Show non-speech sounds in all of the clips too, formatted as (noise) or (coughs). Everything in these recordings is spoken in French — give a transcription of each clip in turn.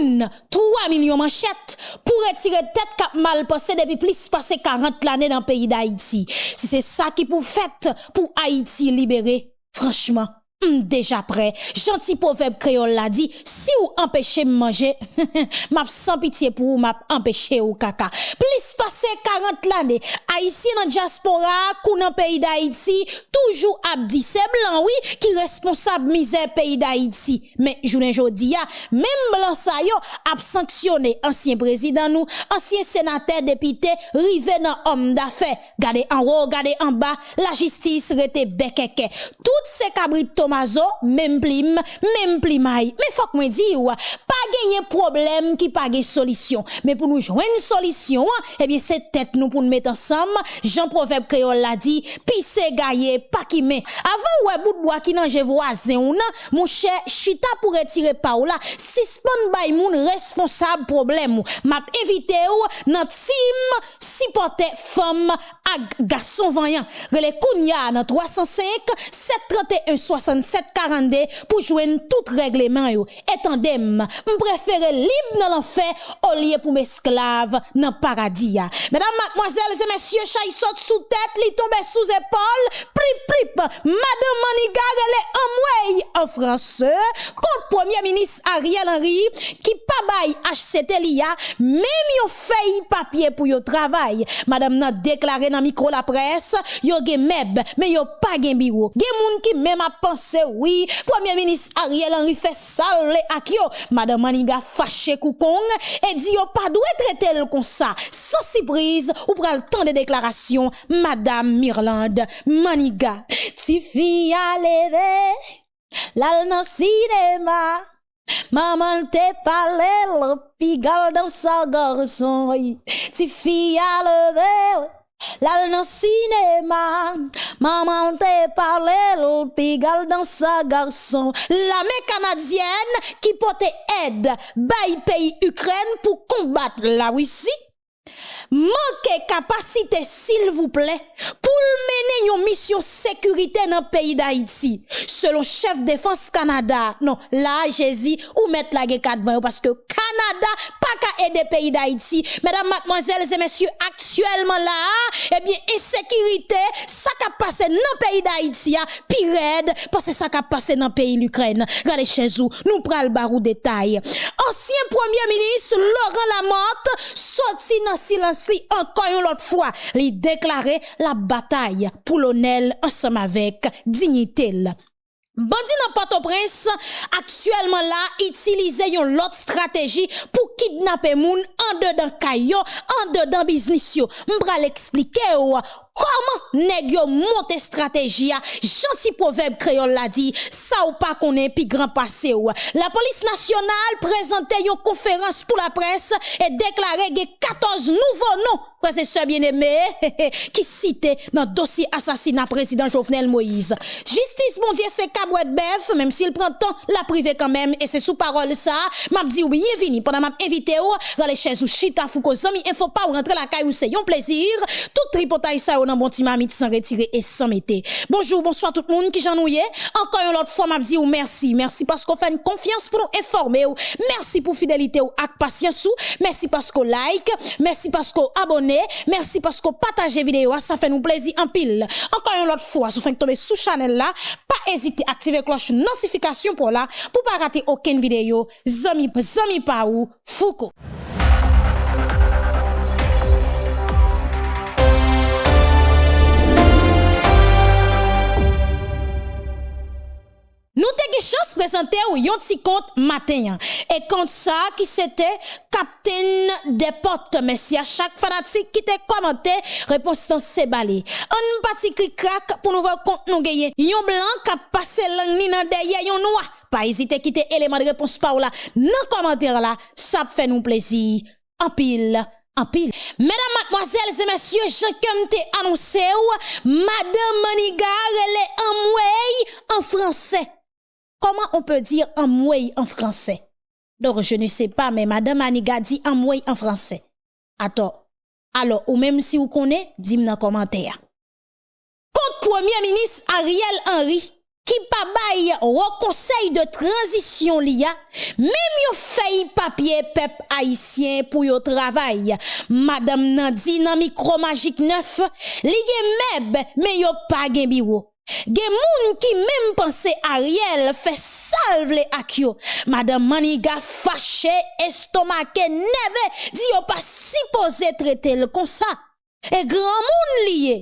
moun 3 millions manchettes pour retirer tête cap mal passé depuis plus passé 40 l'année dans le pays d'Haïti. Si c'est ça qui pour fait pour Haïti libérer, franchement, Hmm, Deja pre, janti poveb kreol la di, si (laughs) ou empeshe m manje, map san pitiye pou ou map empeshe ou kaka. Plis pase 40 lane, Haitien nan diaspora, kou nan peyi da Haiti, toujou ap di se blan oui ki responsab mize peyi da Haiti. Men jounen jodi ya, men blan sayo ap sanksyone ansyen prezident nou, ansyen senater depite, rive nan om da fe. Gade an ro, gade an ba, la jistis rete bekeke. Tout se kabri tom. Domazo, même plim, même plimaille. Mais faut que moi dise, pas gagner problème qui pas gagner solution. Mais pour nous joindre une solution, eh bien, c'est tête nous pour nous mettre ensemble. Jean Proverbe Créole l'a dit, pisse gaillé, pas qui met. Avant, ouais, e bout de bois qui n'en voisin ou non, mon cher, chita pour retirer Paola, suspend by moun responsable problème. M'a évité ou, nan team, supporter femme, à garçon vaillant. Relais Kounia, dans 305, 731, 60 742 pour joindre tout règlement yo. Etandem, préfère libre dans l'enfer au lieu pour m'esclave dans paradis Mesdames, mademoiselles et messieurs, chay saute sous tête, li tombe sous épaule, prip prip. Madame Maniga elle en way en français contre premier ministre Ariel Henry qui pas bail HCT l'IA même yo fait papier pour yo travail. Madame n'a déclaré dans micro la presse, yo gen meb, mais yo pas gen bureau. Gen moun qui même a pensé c'est oui. Premier ministre Ariel Henry fait sale ak yo. Madame Maniga fâché koukong et dit yo pas doué traiter le comme ça. Sans surprise, ou pral temps de déclaration, Madame Mirland Maniga. Ti fille a levé, l'al nan cinéma. Maman te parlé, le pigal dans sa garçon. Ti fi a levé, Lal nan cinéma, maman te parle l'pigal dans sa garçon. L'armée canadienne qui pote aide, bay pays Ukraine pour combattre la Russie. Manque capacité, s'il vous plaît, pour mener une mission sécurité dans le pays d'Haïti. Selon chef défense Canada, non, là, Jésus, ou mettre la guerre parce que Canada, pas qu'à aider pays d'Haïti. Mesdames, mademoiselles et messieurs, actuellement là, eh bien, insécurité, ça qui a passé dans le pays d'Haïti, pire parce que ça qui a passé dans le pays d'Ukraine. Regardez chez vous, nous prenons le barou détail. Ancien premier ministre Laurent Lamotte, sorti dans silence Félix li encore une autre fois li déclaré la bataille pour l'honneur ensemble avec dignité. Bandi nan Port-au-Prince actuellement là utiliser yon l'autre stratégie pour kidnapper moun en dedans kayo, en dedans business yo. M'bra l'expliquer Koman neg yo monte strateji ya? Janti proverbe kreol la di, sa ou pa konen pi gran pase ou. La polis nasyonal prezante yo konferans pou la pres e deklare ge 14 nouvo nou. Prese se bieneme ki (laughs) site nan dosi asasina prezident Jovenel Moïse. Justice mon diye se kabwet bef, menm si il pren oh, tan la prive kanmem e se sou parol sa, map di ou biye vini. Pendan map evite ou, rale ches ou chita fou ko zami, e fo pa ou rentre la kay ou se yon plezir. Tout tripotay sa ou nan. Bon petit mamite sans retirer et sans mettre. Bonjour bonsoir tout le monde qui j'ennuie encore une autre fois m'a dit merci merci parce qu'on fait une confiance pour nous informer merci pour fidélité ou avec patience ou merci parce qu'on like merci parce qu'on abonne Merci parce que partagez vidéo, ça fait nous plaisir en pile. Encore une autre fois, si vous tomber sous channel là, pas hésiter à activer cloche notification pour là, pour pas rater aucune vidéo. Zami, zami pa ou, Foucault. Nous t'ai chance présenter ou yon petit compte matin. Et compte ça qui c'était captain des portes. Merci à chaque fanatique qui t'a commenté, réponse dans c'est balé. Un petit cri crack pour nous voir compte nous gagner. Yon blanc qui a passé langue ni dans derrière yon noir. Pas hésiter quitter élément de réponse par là. Dans commentaire là, ça fait nous plaisir. En pile en pile. Mesdames, mademoiselles et messieurs, comme t'ai annoncé Madame Manigar, elle est en en français. Comment on peut dire en en français? Donc, je ne sais pas, mais Madame Aniga dit en en français. Attends. Alors, ou même si vous connaissez, dis-moi dans commentaire. Contre Premier ministre Ariel Henry, qui pa bail au conseil de transition liya, même yo fait papier pep haïtien pour yo travail. Madame Nandi nan micro magique neuf, li gen meb, mais yo pas gen bureau. Gen moun ki menm panse Ariel fe salvele ak yo. Madame Maniga fache, estomake, neve, di yo pa sipoze trete l kon sa. E gran moun liye.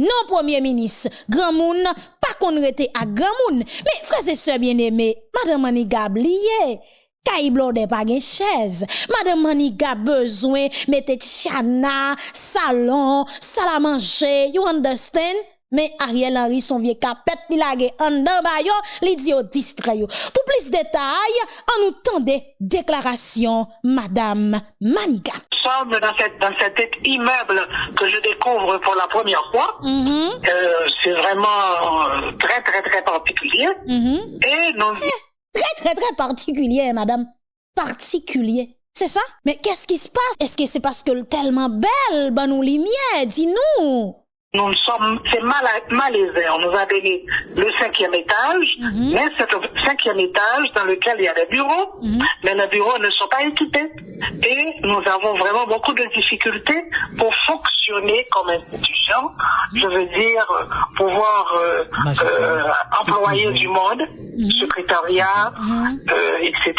Non, premier ministre, gran moun pa kon rete ak gran moun. Me freze se bien eme, Madame Maniga bliye. Kaiblo de pa gen chèze. Madame Maniga bezwen mette tchana, salon, sala manje, you understand? Mais Ariel Henry, son vieux capet, il lage en dan bayo, li di yo distrait Pour plus de détails, on nous tendait déclaration Madame Maniga. Nous sommes dans, cette, dans cet immeuble que je découvre pour la première fois. Mm-hmm. Euh, c'est vraiment euh, très, très, très particulier. Mm-hmm. Et nous... (laughs) Très, très, très particulier, madame. Particulier. C'est ça? Mais qu'est-ce qui se passe? Est-ce que c'est parce que tellement belle, ben nous lumière, dis-nous. Nous sommes, c'est mal, malaisé. On nous a donné le cinquième étage, Mhm. mais c'est le cinquième étage dans lequel il y a des bureaux, Mhm. mais les bureaux ne sont pas équipés. Et nous avons vraiment beaucoup de difficultés pour fonctionner comme institution. Je veux dire, euh, pouvoir euh, euh, employer du monde, Mhm. secrétariat, euh, etc.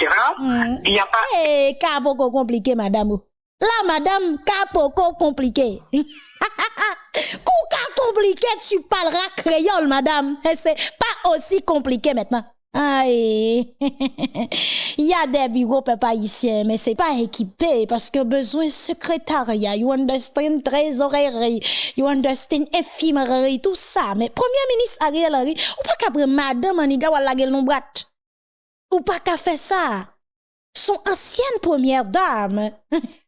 Il n'y a pas Eh, cas beaucoup compliqué, madame. Là, madame, beaucoup compliqué. (laughs) Kou cas compliqué, tu parleras créole, madame. C'est pas aussi compliqué maintenant. Aïe. (laughs) Il y a des bureaux papa ici, mais c'est pas équipé parce que besoin secrétariat, you understand, trésorerie, you understand, éphémérie, tout ça. Mais premier ministre Ariel Henry, ou pas qu'après madame Aniga la gueule non. Ou pas qu'à faire ça? Son ancienne première dame. (laughs)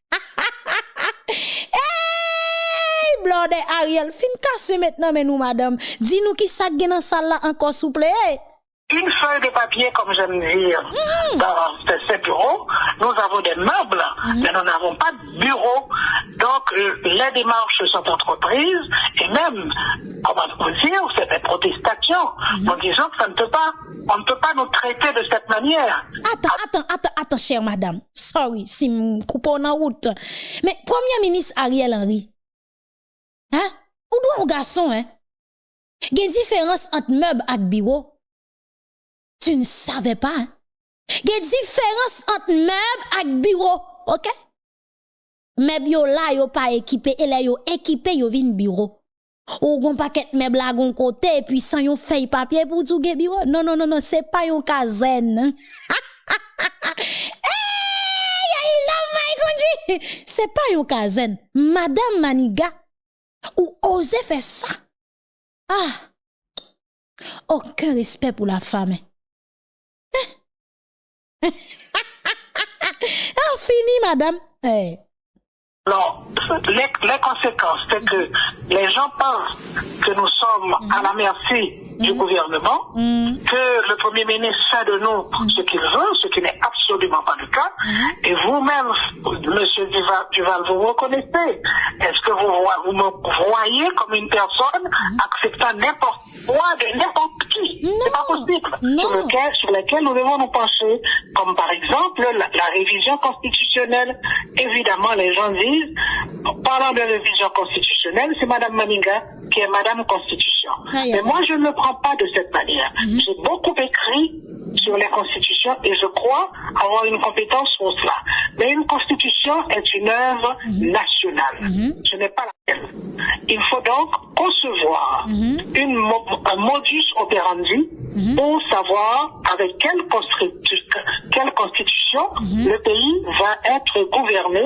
hey, blonde Ariel, fin casse maintenant, mais nous, madame. Dis-nous qui ça dans salle encore, s'il vous plaît. Une feuille de papier, comme j'aime dire, dans ces, bureaux. Nous avons des meubles, mais nous n'avons pas de bureau. Donc, euh, les démarches sont entreprises, et même, comment on peut dire, c'est des protestations. Nous disons que ça ne peut pas, on ne peut pas nous traiter de cette manière. Attends, attends, attends, attends, chère madame. Sorry si m coupe en route. Mais premier ministre Ariel Henry, hein? Ou doit un garçon, hein? Gen différence entre meuble et bureau? tu ne savais pas. Hein? Il y a différence entre meuble et bureau, ok? Meuble yo là yo pas équipé, et là yo équipé yo vin bureau. Ou gon paquet meuble là gon côté et puis sans yon feuille papier pour tout bureau. Non non non non, c'est pas yon caserne. (laughs) hey, c'est pas yon caserne. Madame Maniga, ou osez faire ça? Ah! Aucun respect pour la femme. (laughs) Ah, fini, madame. Eh. Alors, les, les conséquences, c'est que les gens pensent que nous sommes à la merci du gouvernement, que le Premier ministre fait de nous ce qu'il veut, ce qui n'est absolument pas le cas. Et vous-même, Monsieur Duval, Duval, vous reconnaissez. Est-ce que vous, vous me voyez comme une personne acceptant n'importe quoi de n'importe qui? C'est pas possible. Sur, lequel, sur lequel nous devons nous pencher, comme par exemple la, la révision constitutionnelle. Évidemment, les gens disent, en parlant de révision constitutionnelle, c'est Madame Maninga qui est Madame Constitution. Aïe, Mais moi, je ne le prends pas de cette manière. J'ai beaucoup écrit sur les constitutions et je crois avoir une compétence sur cela. Mais une constitution est une œuvre nationale. Ce n'est pas la. Il faut donc concevoir une, mo- un modus operandi pour savoir avec quelle, constitu- quelle constitution le pays va être gouverné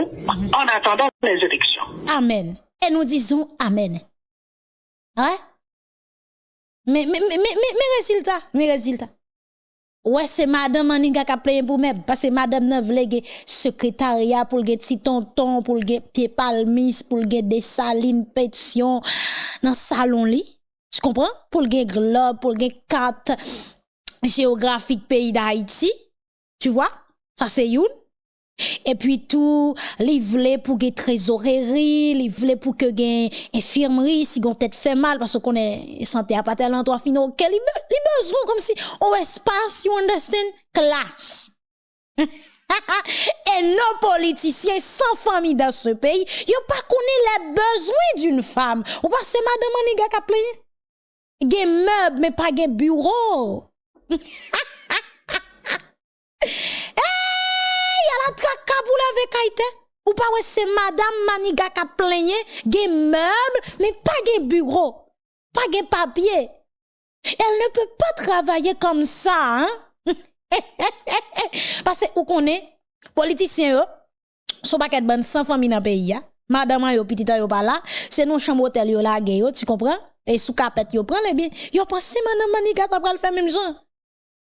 en attendant les élections. Amen. Et nous disons Amen. Hein? Mais, mais, mais, mais, mais, mais résultat, mais résultat. Ouais, c'est madame Aninga qui a plein pour même, parce que madame n'a vle ge secrétariat pour le petit tonton, pour le pied palmis, pour le des salines, pétition, dans salon li. Tu comprends? Pour le globe, pour le carte géographique pays d'Haïti. Tu vois? Ça c'est une. Et puis tout, li vle pour que trésorerie, li vle pour que gen infirmerie si gon tête fait mal parce qu'on est santé à pas tel endroit fino, OK, li, li besoin comme si on espace, you understand, classe. (laughs) Et nos politiciens sans famille dans ce pays, yo pas connaît les besoins d'une femme. Ou pas c'est madame Aniga qui a plein. Gen meuble mais pas gen bureau. (laughs) pour la kaite. Ou pas ouais c'est madame Maniga qui a plaigné, gen meuble, mais pas gen bureau. Pas gen papier. Elle ne peut pas travailler comme ça, hein? (laughs) Parce que, vous connaissez, politiciens, sont pas bonne sans famille dans le pays, ya. Madame yo petite yo pas là, c'est non chambre hôtel yo la yo, tu comprends? Et sous capette yo prend les bien. Yo pense madame Maniga t'a pral faire même genre.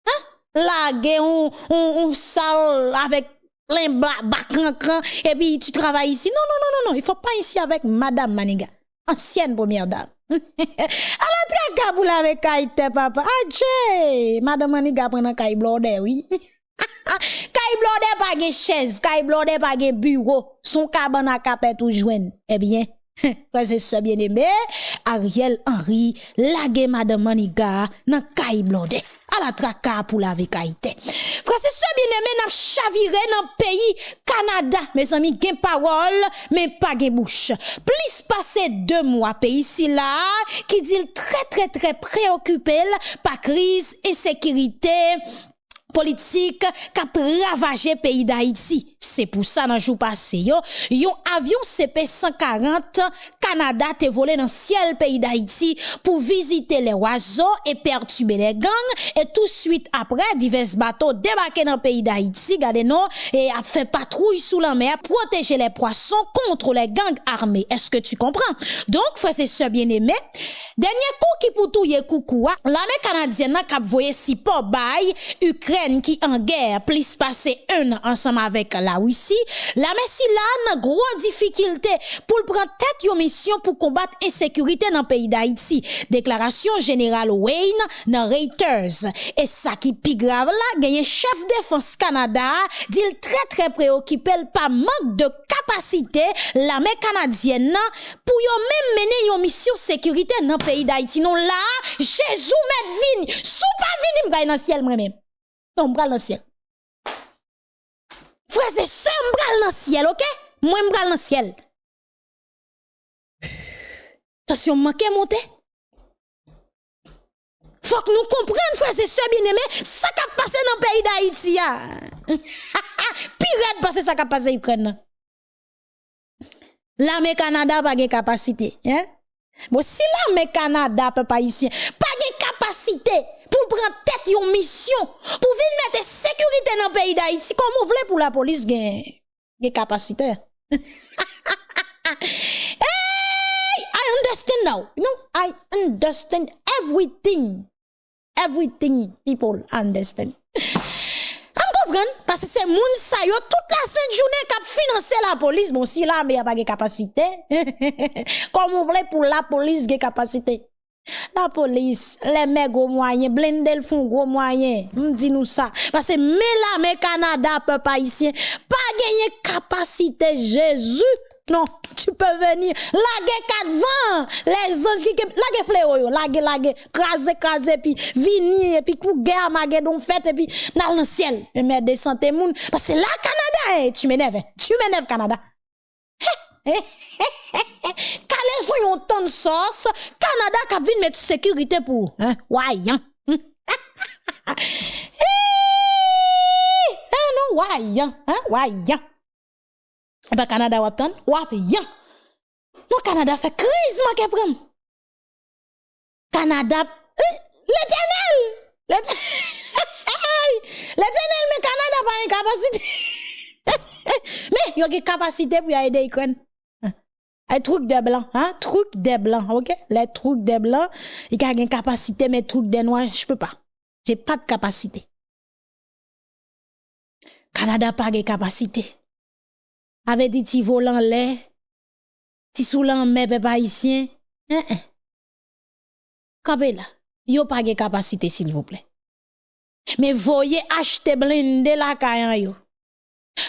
Hein? La on on on sale avec plein cran et puis tu travailles ici. Non non non non non, il faut pas ici avec madame Maniga, ancienne première dame. (laughs) ala tra kabou la avec kaite papa. Adje madame Maniga prend kay blode oui. (laughs) Kay blode pas gen chaise kay blode pas gen bureau. Son cabane à capet ou joine eh bien (laughs) Frère c'est bien aimé Ariel Henry lage madame Maniga nan kay blode à la traka pour la vekaïté. Francis, ce bien aimé, n'a chaviré dans le pays Canada. Mes amis, gen parole, mais pas gen bouche. Plus passer deux mois, pays ici là, qui dit très, très, très préoccupé par crise, insécurité, politique, qui a ravagé pays d'Haïti. C'est pour ça, dans le jour passé, yo, yon avion CP-140 Canada te volé dans le ciel pays d'Haïti pour visiter les oiseaux et perturber les gangs. Et tout de suite après, divers bateaux débarqués dans le pays d'Haïti, gardez nous, et a fait patrouille sous la mer, protéger les poissons contre les gangs armés. Est-ce que tu comprends? Donc, frère, c'est ce bien aimé. Dernier coup qui pour tout coucou, l'armée canadienne n'a qu'à si pas Ukraine qui en guerre, plus passé un ensemble avec la la Russie, la Messi là nan gros difficulté pour prendre tête une mission pour combattre insécurité dans le pays d'Haïti. Déclaration générale Wayne dans Reuters. Et ça qui plus grave là, gagné chef défense Canada, dit très très préoccupé par manque de capacité l'armée canadienne pour yon même mener une mission sécurité dans le pays d'Haïti. Non là, Jésus met vigne, sous pas vigne m'gagne dans le ciel moi-même. Non, m'gagne dans le ciel. Frère, c'est ça, m'bral dans le ciel, ok? Moi m'bral dans le ciel. Attention, manqué monter. Faut que nous comprenions, frère, c'est ça, bien-aimé, ça qui a passé dans le pays d'Haïti. Pirate parce que ça qui a passé en Ukraine. L'armée Canada n'a pas de capacité. Hein? Bon, si l'armée Canada, peuple ici, pas de capacité pour prendre tête une mission, pour venir mettre sécurité dans le pays d'Haïti, comment vous voulez pour la police gagner capacité? (laughs) hey, I understand now. You know, I understand everything. Everything people understand. Parce que c'est moun sa yo toute la sainte journée qui financé la police. Bon, si là, mais y a pas de capacité. (laughs) Comment vous voulez pour la police de capacité? La police, les mecs gros moyens, blendel font gros moyens. M'di nous ça. Parce que mais Canada, peuple haïtien, pas gagner capacité Jésus. Non, tu peux venir. Laguer quatre vents. Les anges qui, laguer fléau yo. Laguer, laguer, craser, craser, puis venir, puis coup guerre, maguer, donc fête, et puis dans le ciel. Et mettre des santé moun. Parce que là, Canada, eh, tu m'énerves. Tu m'énerves, Canada. (laughs) Kale sou yon ton sos, Kanada kap vin met sekirite pou. Wayan. Ano wayan. Wayan. Ebe Kanada wap ton, wap yan. Nou Kanada fe kriz ma ke prem. Kanada, eh, l'Eternel. L'Eternel (laughs) me Kanada pa yon kapasite. (laughs) Me yon ki kapasite pou ya ede ikon. Un truc des blancs, hein, truc des blancs, ok? Les trucs des blancs, il y a une capacité, mais truc des noirs, je peux pas. J'ai pas de capacité. Canada pas de capacité. Avec dit ti volant lait, ti soulan mais peuple haïtien, hein, hein. Là, yo pas de capacité s'il vous plaît. Mais voyez acheter blindé la caille yo.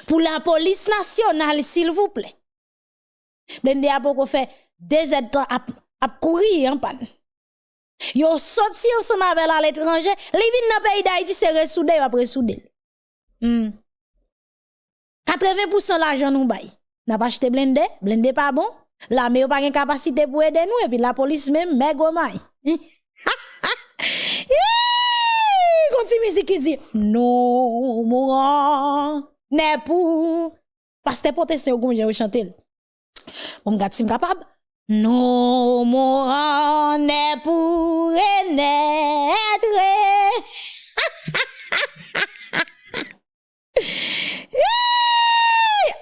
pour la police nationale, s'il vous plaît. Blende apoko fe dezed tan ap, ap kouri yon pan. Yo soti yon soma vel al etranje, li vin nan peyi da iti se resoude yo ap resoude. Mm. 80% la jan nou bay. Nan pa chete blende, blende pa bon. La me yo pa gen kapasite pou ede nou, epi la polis men me gomay. (laughs) Konti mizi ki di, nou mouran, ne pou. Pas te pote se yo goun jen yo chantel. on gap si capable non mon est pour naître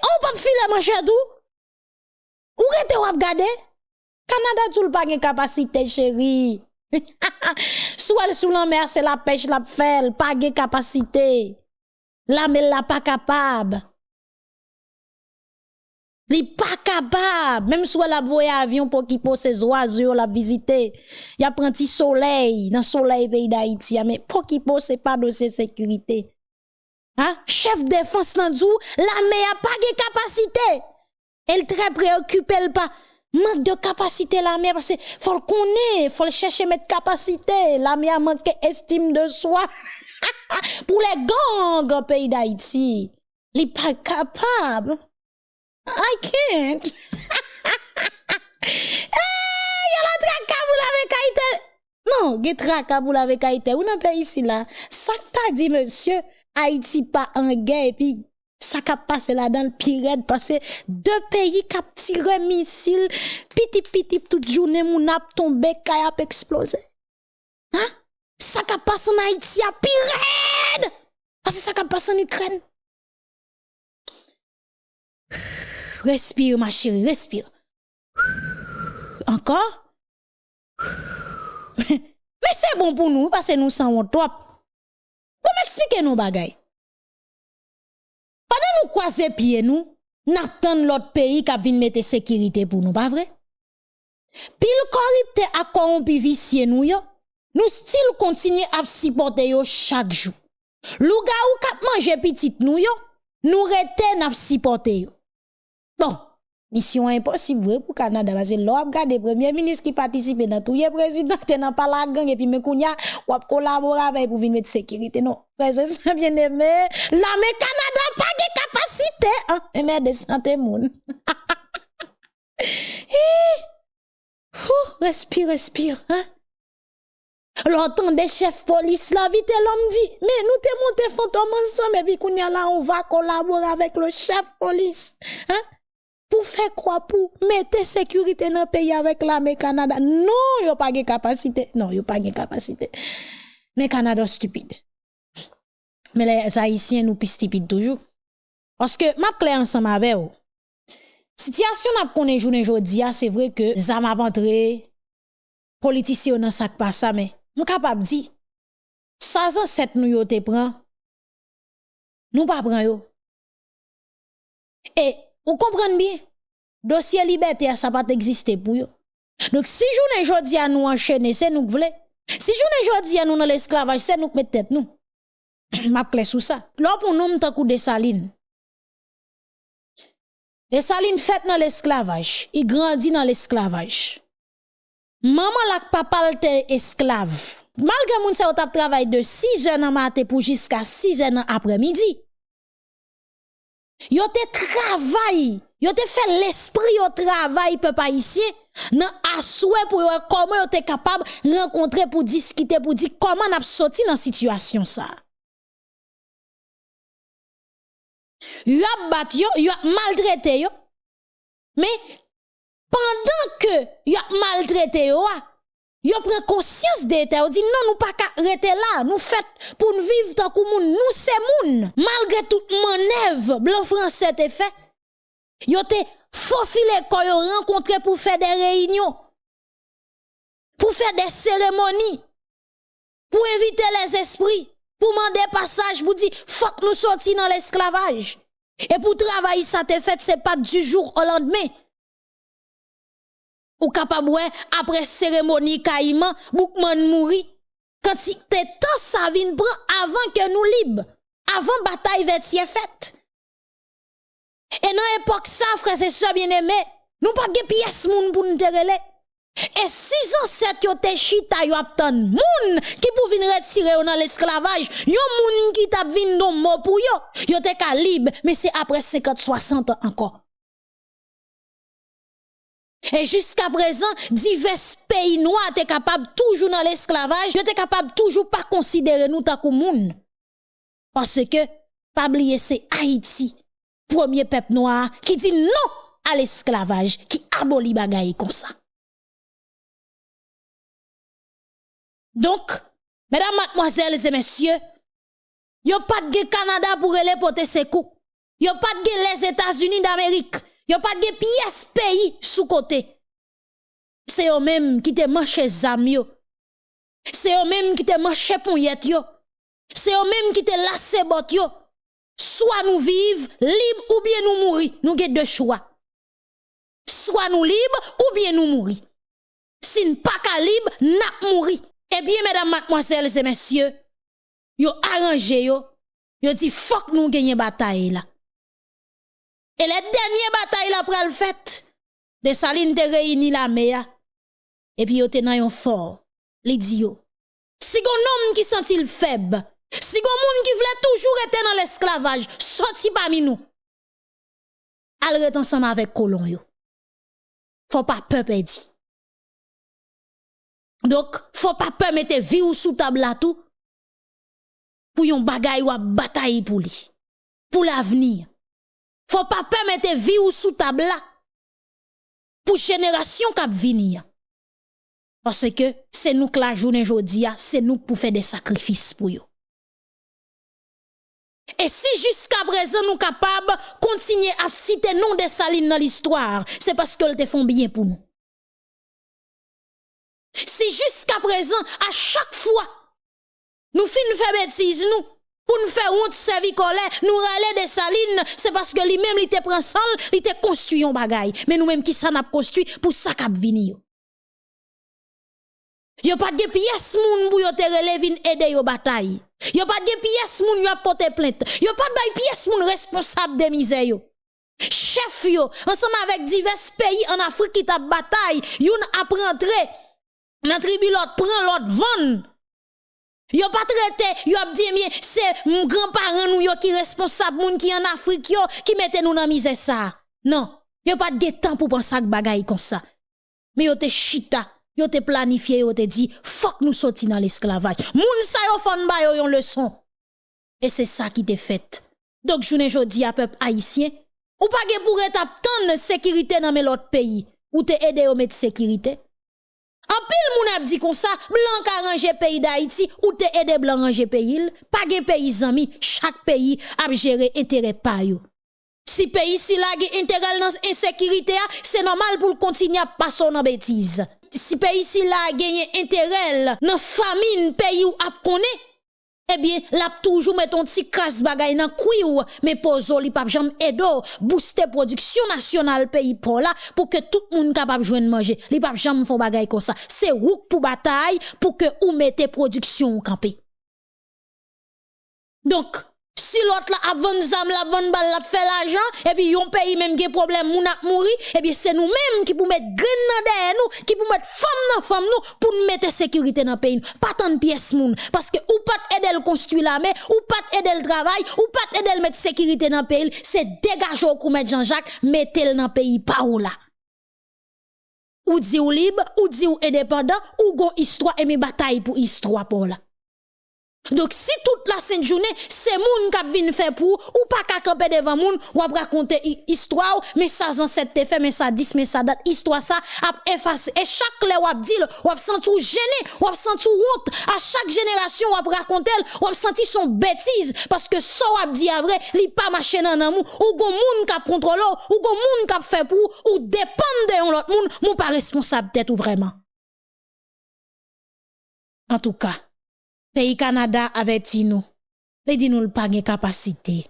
on pas filer manche chadou ou rete wap gade? Canada tout pas gen capacité chérie (laughs) Soit sous la mer c'est la pêche la fait pas gen capacité la mais la pas capable Li pas capable, même soit la voye avion pour qui pose ses oiseaux la visiter. Y a soleil dans soleil pays d'Haïti, mais pour qui pose c'est pas dossier sécurité. Hein? Chef défense nan la mer a pas de capacité. Elle très préoccupée, elle pas manque de capacité la mer parce que faut le connaître, faut le chercher mettre capacité. La mer manque estime de soi. (laughs) Pour les gangs au pays d'Haïti, il pas capable. I can't. (laughs) hey, y a la traka pour la kaite. Non, y traka pour la kaite. Ou nan pays ici là. Ça t'a dit monsieur, Haïti pas en guerre et puis ça qui passé là dans le pire parce que deux pays qui tiré missile piti piti toute journée mon ap tombé kay ap explosé hein? Ça qui passé en Haïti a pire parce que ça qui passé en Ukraine Respire, ma chérie, respire. Encore? Men se bon pou nou, pase nou san wot wap. Pou m eksplike nou bagay. Padan nou kwa se pie nou, nap tan lot peyi kap vin mette sekirite pou nou, pa vre? Pil koripte akoron pi visye nou yo, nou stil kontinye ap sipote yo chak jou. Lou ga ou kap manje pitit nou yo, nou reten ap sipote yo. Bon, mission impossible vrai pour Canada parce que l'on regarde premier ministre qui participe dans tout le président qui dans pas la gang et puis me kounya ou collaborer avec pour venir mettre sécurité non. Frère bien aimé. La mais Canada pas de capacité hein. Mais de santé moun (laughs) respire respire hein. L'entend des chefs police la vite l'homme dit. Mais nous te monté fantôme ensemble et puis là on va collaborer avec le chef police hein pour faire quoi? Pour mettre sécurité dans le pays avec l'armée Canada. Non, a pas de capacité. Non, a pas de capacité. Mais Canada stupide. Mais les Haïtiens nous plus stupides toujours. Parce que ma clé ensemble avec vous. Situation n'a pas journée aujourd'hui, c'est vrai que ça m'a rentré politicien dans ça pas ça mais nous capable dire ça cette nous yo te nous pas prend. Et vous comprenez bien? Dossier liberté, ça pas exister pour vous. Donc, si journée jodi à nous enchaîner, c'est nous voulons. Si journée jodi à nous dans l'esclavage, c'est nous qui mettons tête nous. (coughs) M'a clé sous ça. Là, pour nous, m'ta coup de saline. Les salines faites dans l'esclavage, il grandit dans l'esclavage. Maman la papa était esclave. Malgré moun sa travail de 6 heures dans matin pour jusqu'à 6 heures après-midi. Yo te travail, yo te fait l'esprit au travail peuple haïtien nan asoué pour comment yo te capable rencontrer pour discuter pour dire comment n'a sorti dans situation ça. Yo bat yo, yo maltraité yo. Mais pendant que yo maltraité yo, Yo prend conscience de ça, dit non nous pas rester là, nous fait pour nous vivre tant que moun, nous c'est moun. Malgré toute manœuvre blanc français te fait. Yo te faufilé quand yo rencontré pour faire des réunions. Pour faire des cérémonies. Pour inviter les esprits, pour demander passage pour dire faut que nous sortions dans l'esclavage. Et pour travailler ça te fait c'est pas du jour au lendemain ou capable après cérémonie caïman boukman mouri quand te temps ça vient prend avant que nous libre avant bataille vetier faite Et dans l'époque ça, frère, c'est ça bien aimé. Nous pas de pièce moun pour nous terreler. Et si ancêtres yo te chita yo aptan moun qui pour venir retirer dans l'esclavage, yo moun qui t'a vinn don mot pour yo, yo te libre, mais c'est après 50 60 ans encore. Et jusqu'à présent, divers pays noirs étaient capables toujours dans l'esclavage, étaient capables toujours pas considérer nous tant que moun. Parce que, pas oublier, c'est Haïti, premier peuple noir, qui dit non à l'esclavage, qui abolit bagaille comme ça. Donc, mesdames, mademoiselles et messieurs, a pas de Canada pour aller porter ses coups. a pas de les États-Unis d'Amérique. A pas de pièces pays sous côté. C'est eux même qui te manché zam yo. C'est eux même qui te manché pouillette yo. C'est eux même qui te lassé bot yo. Soit nous vivons libres ou bien nous mourir. Nous avons deux choix. Soit nous libres ou bien nous mourir. Si nous pas libre, nous mourir. Eh bien, mesdames, mademoiselles et messieurs, yo arrangé yo, yo dit fuck nous gagner bataille là. Et les dernières batailles la pral fait, de Saline te réunit la mea. Et puis yo te nan yon fort, li di yo. Si gon homme qui sentit le faible, si gon monde qui voulait toujours être dans l'esclavage, sorti parmi nous. Al ret ensemble avec colon yo. Faut pas peur dit. Donc, faut pas peur mettre vie ou sous table là tout. Pour yon bagay ou bataille pour lui. Pour l'avenir. Faut pas permettre vie ou sous table là pour génération qui venir. Parce que c'est nous que la journée aujourd'hui, c'est nous pour faire des sacrifices pour eux. Et si jusqu'à présent nous capables de continuer à citer nom de salines dans l'histoire, c'est parce qu'elles te font bien pour nous. Si jusqu'à présent, à chaque fois, nous finissons faire bêtises, nous, pour nous faire honte, servir colère, nous râler des salines, c'est parce que lui-même, il te prend sang, il te construit un bagaille. Mais nous-mêmes, qui ça n'a construit pour ça qu'a venir. Yo pas de pièces moun pour yo te relève aider yo bataille. Yo pas de pièces moun yo porter plainte. Yo pas de pièces moun responsable de misère yo. Chef yo, ensemble avec divers pays en Afrique qui t'a bataille, yon a rentré tribu l'autre prend l'autre vend. Yo pas traité, yo dit bien c'est mon grand-parent nous yo qui responsable moun qui en Afrique yo qui mette nous dans misère ça. Non, yo pas de temps pour penser à bagaille comme ça. Mais yo te chita, yo te planifié, yo te dit faut nous sortir dans l'esclavage. Moun sa yo fon ba yo yon leçon. Et c'est ça qui te fait. Donc journée jodi à peuple haïtien, ou pas pour être tant sécurité dans l'autre pays, ou te aider au mettre sécurité. En pile moun a dit comme ça, blanc a rangé pays d'Haïti ou te aidé blanc ranger pays, pas de pays amis, chaque pays a géré intérêt pa yo. Si pays si la intérêt dans insécurité, c'est normal pour continuer à passer dans bêtise. Si pays si la gagné intérêt dans famine pays ou ap connaît, eh bien, l'a toujours met ton petit crasse bagay nan ou mais pozo li pap jam edo, booster production nationale pays pour pour que tout le monde capable de manger. Li pap jam font bagay comme ça. C'est rouk pour bataille, pour que ou mettez production campé. Donc, Si l'autre la a vendre zam, la vendre balle, la fait l'argent, et puis yon pays même qui problème, moun a mouri, et puis c'est nous-mêmes qui pour mettre grain dans derrière nous, qui pour mettre femme dans femme nous, pour nous mettre sécurité dans pays. Pas tant de pièces moun. Parce que ou pas aider le construire l'armée, ou pas aider le travail, ou pas aider le mettre sécurité dans pays, c'est dégager au mettre Jean-Jacques, mettez-le dans pays pas ou là. Ou dit ou libre, ou dit ou indépendant, ou gon histoire et mes batailles pour histoire pour là. Donc si toute la sainte journée, c'est moun k'ap vin faire pour ou pas qu'à camper devant moun ou ap raconter histoire mais ça ancêtre te fait mais ça 10 mais ça date histoire ça ap effacer et chaque lè ou ap dit ou ap senti gêné ou ap senti honte à chaque génération ou ap raconter ou ap senti son bêtise parce que ça ou ap dit à vrai li pas marché nan moun ou gon moun k'ap contrôle ou gon moun k'ap fait pour ou dépend de l'autre moun moun pas responsable tête ou vraiment. En tout cas Pays Canada avait dit nous, les dit nous pas de capacité.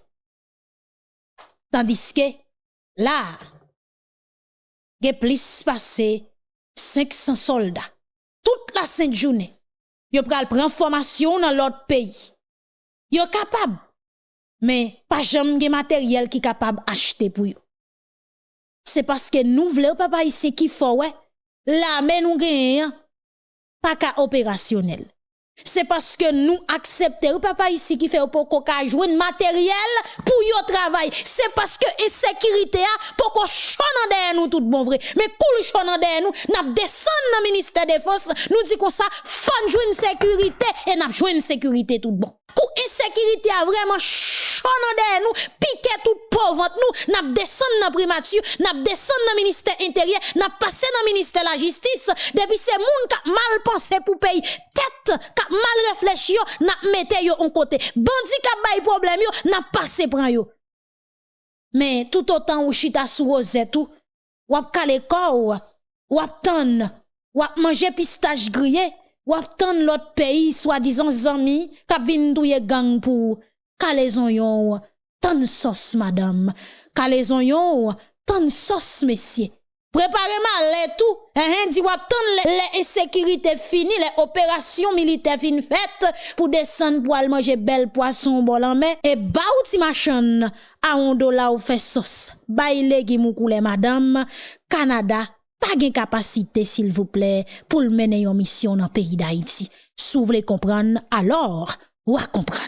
Tandis que là, il y a plus passé 500 soldats. Toute la sainte journée, ils prendre formation dans l'autre pays. Ils capable mais pas jamais matériel qui capable acheter pour eux. C'est parce que nous voulons papa ici qui faut ouais, la mais nous gagnons pas qu'à opérationnel. C'est parce que nous acceptons, papa ici qui fait pour qu'on joue matériel pour yon travail. C'est parce que insécurité a pour qu'on chante derrière nous tout bon vrai. Mais cool chante derrière nous, n'a descend dans le ministère des Forces, nous dit comme ça, fan jouer une sécurité et n'a joué une sécurité tout bon. Kou insécurité a vraiment chone derrière nous, piqué tout pauvre nous, n'a descend dans primature, n'a descend dans ministère intérieur, n'a passé dans ministère la justice, depuis ces moun qui mal pensé pour payer tête, qui mal réfléchi, n'a mette yo en côté. Bandi qui bay problème yo, n'a passé prend yo. Mais tout autant ou chita sous rosette tout, ou ap kale corps, ou ap ton, ou ap manger pistache grillé, wap tan lot peyi swadizan zami kap vin touye gang pou kalezon yon tan sos madame, kalezon yon tan sos mesye. Preparez-moi les tout, hein, eh, eh, dit les insécurités finies, les opérations militaires fin faites pour descendre pour aller manger bel poisson bol en mer et baouti machin à un dollar ou fait sauce. Baile qui madame, Canada pas de capacité, s'il vous plaît, pour mener une mission dans le pays d'Haïti. Si vous voulez comprendre, alors, ou à comprendre.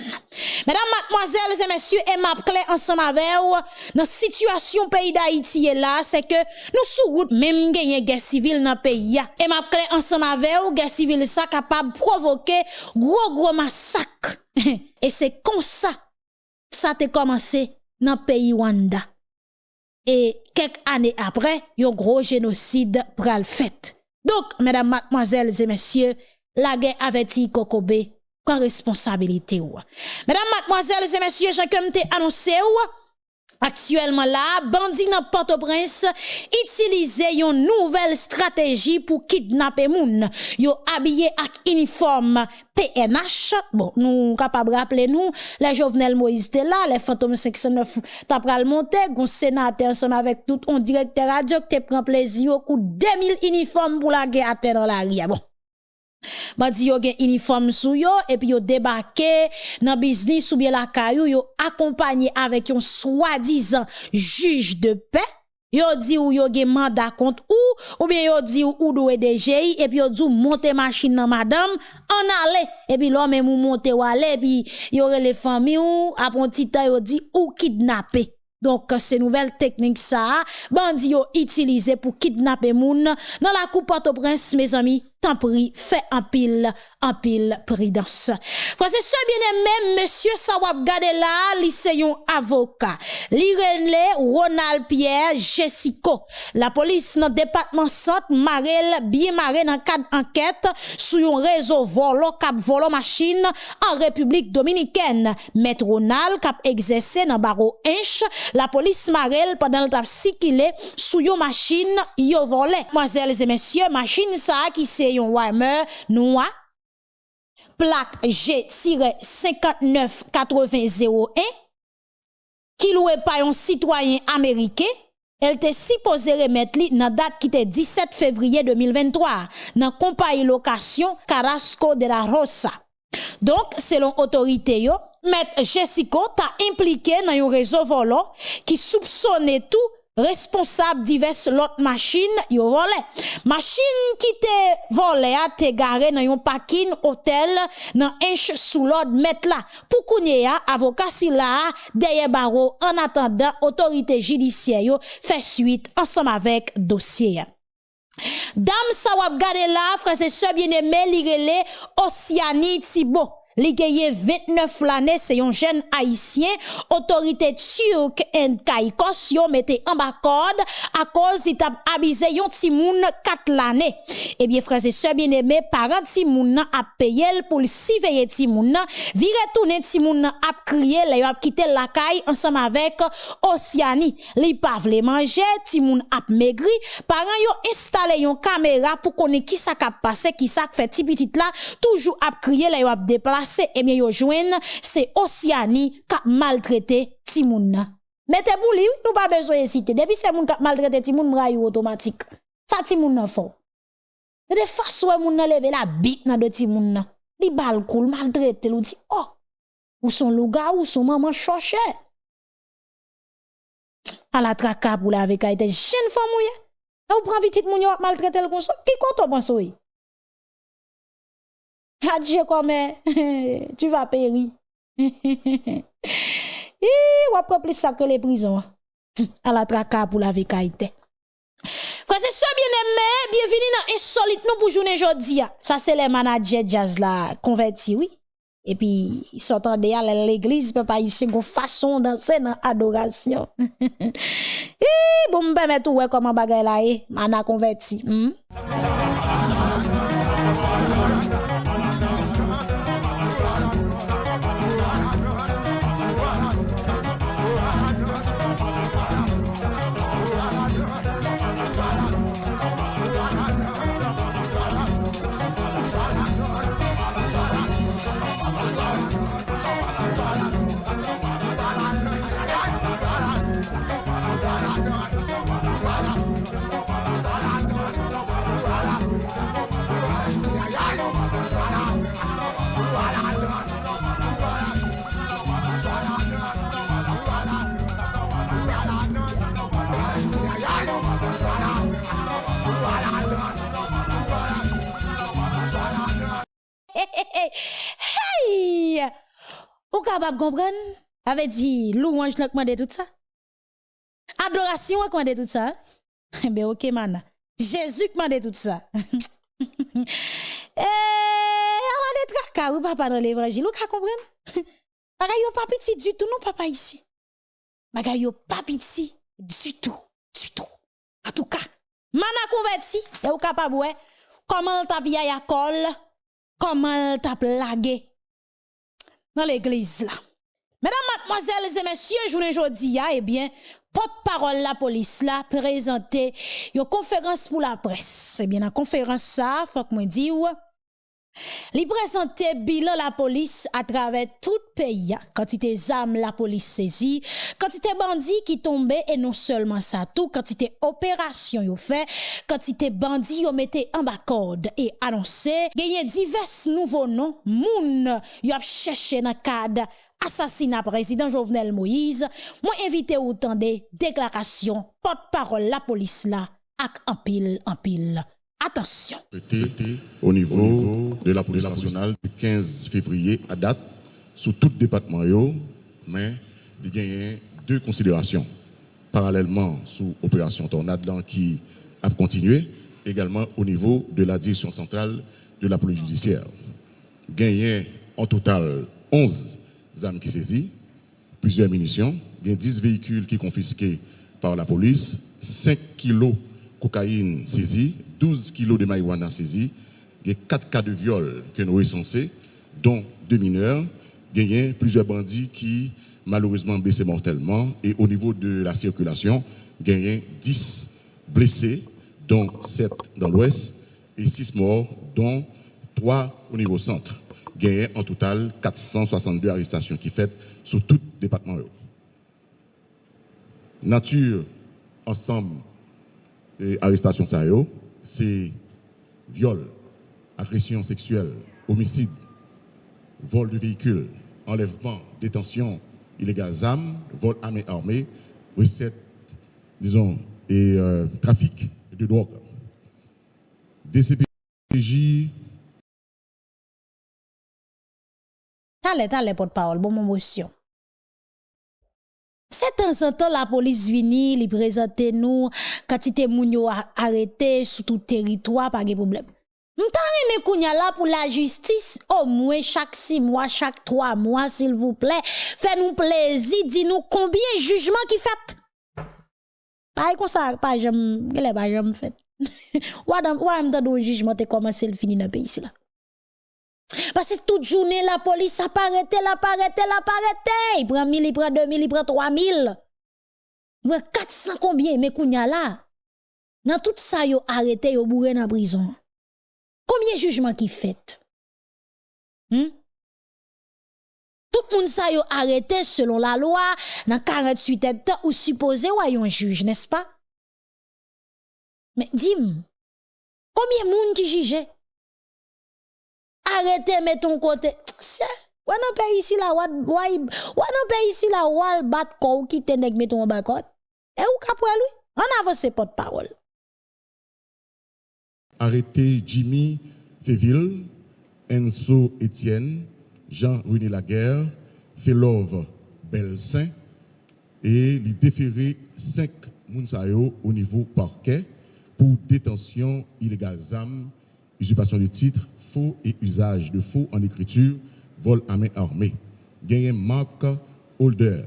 Mesdames, mademoiselles et messieurs, et ma ensemble avec vous, dans situation pays d'Haïti là, c'est que nous sous route même gagner guerre civile dans pays Et ma ensemble avec vous, guerre civile ça capable provoquer gros gros massacre. (laughs) et c'est comme ça, ça a commencé dans pays Rwanda. Et quelques années après, un gros génocide pral fait. Donc, mesdames, mademoiselles et messieurs, la guerre avertit Kokobe quoi responsabilité ou. Mesdames, mademoiselles et messieurs, j'ai comme annoncé ou, Aktuelman la, bandi nan Port-au-Prince itilize yon nouvel strategi pou kidnapè moun. Yo abye ak uniform PNH, bon nou kapab rappele nou, le Jovenel Moïse te la, le Fantom 509 ta pral monte, goun senate ansem avèk tout, on direkte radio ke te pren plezi yo kou 2000 uniform pou la ge ate ah nan la ria. Bon. bandi yo gen uniforme sou yo et puis yo débarqué dans business ou bien la caillou yo accompagné avec un soi-disant juge de paix yo dit ou yo gen mandat contre ou ou bien yo dit ou ou doit DGI et puis yo dit monter machine nan madame en aller et puis l'homme ou monter ou aller et puis yo les familles ou après petit temps yo dit ou kidnapper donc, ces nouvelles techniques, ça, bandits utilisé pour kidnapper moun. Dans la coupe Port-au-Prince, mes amis, tan pri, fe anpil, anpil pridans. Prase se bien emem, Monsie Sawab Gadela, li seyon avoka. Li renle, Ronald Pierre, Jessico. La polis nan depatman sant, marel, biye mare nan kad anket, sou yon rezo volo, kap volo machin, an Republik Dominiken. Met Ronald, kap egzese nan baro enche, la polis marel, padan l tap sikile, sou yon machin, yo vole. Mwazel, zemensye, machin sa, ki seyon, yon Weimer noir plaque G-598001 qui loué par un citoyen américain elle était supposée remettre li date qui était 17 février 2023 dans compagnie location Carrasco de la Rosa. Donc, selon autorité yo, Maître Jessica t'a impliqué dans un réseau volant qui soupçonnait tout responsable diverses l'autre machine yo volé machine qui te volé a te garé dans un parking hôtel dans inch sous l'ordre mettre là pour kounye a avocat si là derrière barreau en attendant autorité judiciaire yo fait suite ensemble avec dossier Dame sa wap gade la, frère et sœurs bien-aimés, li Oceanie Thibault. Li gagne 29 l'année, c'est un jeune haïtien, autorité turque en Kaikos, yo mette en bas à cause il t'a abusé yon timoun 4 l'année. Eh bien, frères et sœurs bien-aimés, parents timoun a payé pour le surveiller timoun, vire tourner timoun a crié, les a quitté la caille ensemble avec Oceani. Li pa vle manger, timoun a maigri, parents yo installé yon caméra pour connaître qui ça passé, qui ça fait petit petit là, toujours a crié, les a déplacé pase, ebyen eh yo jwen, se Osyani ka maltrete timoun nan. Mete pou li, nou pa bezo esite. Depi se moun ka maltrete timoun, mra yo otomatik. Sa timoun nan fò. E de faswe moun nan leve la bit nan de timoun nan. Li bal koul, maltrete lou di, oh, ou son louga ou son maman choche. A la traka pou la veka ite jen fò mouye. Na ou pran vitit moun yo ap maltrete l kon so, ki konton pan so yi? Hadje kome, (laughs) tu va peri. I wap wap plis sakre le prizon. A (laughs) la traka pou la vekaite. Fwese so bien eme, bienveni nan insolite nou pou jounen jodi ya. Sa se le manajer jazz la konverti, oui. E pi, sotan de al l'eglise, pe pa yise go fason danse nan adorasyon. (laughs) I, bon mbe metou we koman bagay la e, mana konverti. Hmm? Capable comprendre? Avait dit louange n'a commandé tout ça. Adoration a commandé tout ça. Ben OK man. Jésus commandé tout ça. (laughs) eh, on a des tracas papa dans l'évangile, ou ka comprendre? Bagay yo pas petit du tout non papa ici. Bagay yo pas petit du tout, du tout. En tout cas, mana converti, et ou capable ouais, comment t'a ya col? Comment t'a plagué dans l'église là. Mesdames, mademoiselles et messieurs, journée aujourd'hui, eh bien, porte-parole la police là présenté une conférence pour la presse. Eh bien, la conférence ça, faut que moi dire Li prezante bilan la polis a travè tout peyi, kantite zam la polis sezi, kantite bandi ki tombe e non selman sa tou, kantite operasyon yo fe, kantite bandi yo mette an bakod e anonsè, genye divers nouvo non moun yo ap chèche nan kad asasina prezident Jovenel Moïse, mwen evite ou tan de deklarasyon pot parol la polis la ak anpil anpil. En pile. Attention. Au niveau de la police nationale du 15 février à date, sous tout département, mais il y a deux considérations. Parallèlement, sous opération Tornade qui a continué, également au niveau de la direction centrale de la police judiciaire. Gagné en total 11 armes qui saisies, plusieurs munitions, il y a 10 véhicules qui confisqués par la police, 5 kilos cocaïne saisie, 12 kilos de marijuana saisie, il y a 4 cas de viol que nous recensés, dont deux mineurs, plusieurs bandits qui malheureusement blessés mortellement, et au niveau de la circulation, il y a 10 blessés, dont 7 dans l'ouest, et 6 morts, dont 3 au niveau centre. Il en total 462 arrestations qui faites sur tout département. Nature, ensemble, et arrestation c'est viol, agression sexuelle, homicide, vol de véhicule, enlèvement, détention illégale d'armes, vol armé armé, recette, disons, et euh, trafic de drogue. DCPJ. Allez, allez, porte-parole, bon motion. Se tan san tan la polis vini, li prezante nou, katite moun yo arete sou tout teritwa, pa ge problem. Mta reme kounya la pou la justis, o oh, mwen chak 6 mwa, chak 3 mwa, sil vouple, fè nou plezi, di nou konbyen jujman ki fèt. Pari kon sa, pa jem, gele pa jem fèt. Wadam, (laughs) wadam ta do jujman te komanse l fini nan peyi si la. Parce que toute journée, la police a pas arrêté, la pas arrêté, la pas arrêté. Il prend 1000, il prend 2000, il prend 3000. Il prend 400 combien, mais kounya là. Dans tout ça, yo arrêté, yo bourré dans prison. Combien jugement qui fait? Hmm? Tout monde ça yo arrêté selon la loi, dans 48 temps ou supposé ou un juge, n'est-ce pas? Mais dis-moi, combien de monde qui jugeait? arrêtez, mettons côté. Ou non pays ici la wad wai ou non pays ici la wal bat ko ou kite nèg mettons en bakot. Et ou kapwa lui? On avance porte parole. Arrêtez Jimmy Féville, Enzo Etienne, Jean-René Laguerre, Félove Belsin et les déférés 5 Mounsayo au niveau parquet pour détention illégale usurpation de titres, faux et usage de faux en écriture, vol à main armée. Gagné Marc Holder.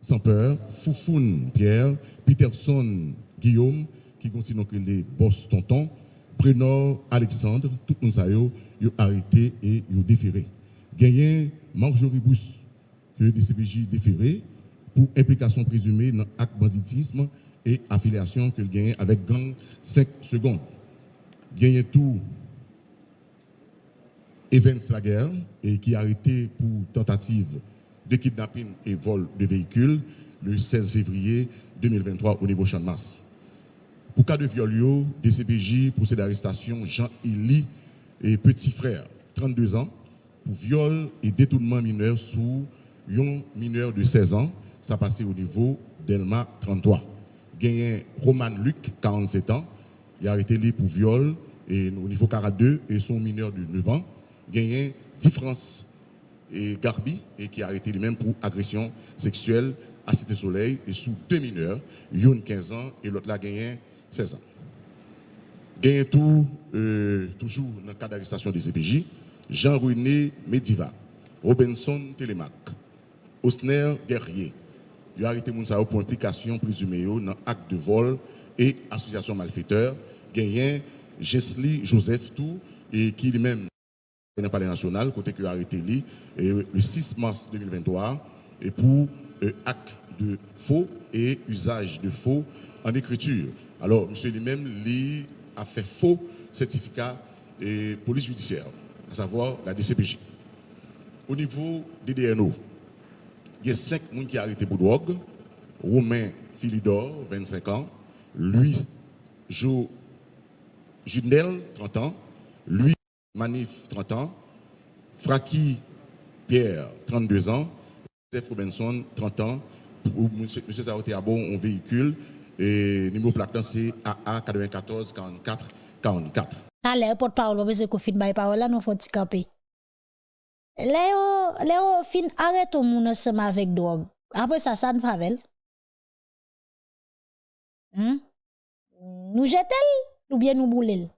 Sans peur, Foufoun Pierre, Peterson Guillaume, qui continue que les boss tonton, Alexandre, tout le monde arrêté et déféré. Gagné Marjorie Bousse, que le DCPJ déféré pour implication présumée dans l'acte banditisme et affiliation que gagne avec gang 5 secondes. Gagné tout Evans Laguerre et qui a arrêté pour tentative de kidnapping et vol de véhicules le 16 février 2023 au niveau masse. Pour cas de viol, DCPJ procède d'arrestation Jean-Élie et petit frère, 32 ans, pour viol et détournement mineur sous un mineur de 16 ans, ça passé au niveau d'Elma 33. Gagné Roman Luc, 47 ans, il a arrêté lui pour viol et au niveau 42 et son mineur de 9 ans. Gagné différence et Garbi et qui a arrêté lui-même pour agression sexuelle à Cité Soleil et sous deux mineurs, une 15 ans et l'autre là gagné 16 ans. Gagne tout, euh, toujours dans le cas d'arrestation des CPJ, Jean-René Mediva, Robinson Télémac, Osner Guerrier. Il a arrêté Mounsao pour implication présumée dans acte de vol et association malfaiteur. Gagné Jesli Joseph Tout, et qui lui-même dans le palais national, côté a arrêté lui, le 6 mars 2023, et pour euh, acte de faux et usage de faux en écriture. Alors, monsieur lui-même, lui, a fait faux certificat de police judiciaire, à savoir la DCPJ. Au niveau des DNO, il y a cinq personnes qui ont arrêté pour drogue. Romain Philidor, 25 ans. Lui, Jo Junel, 30 ans. Lui, Manif, 30 ans. Fraki Pierre, 32 ans. Joseph Robinson, 30 ans. Monsieur, monsieur a bon un véhicule et numéro plaque c'est AA 94 44 44. Allez, porte-parole, que fin by parole là, nous faut camper? Le yo, le yo fin areto moun seman vek drog. Apre sa san favel. Hmm? Nou jetel ou bien nou boulel?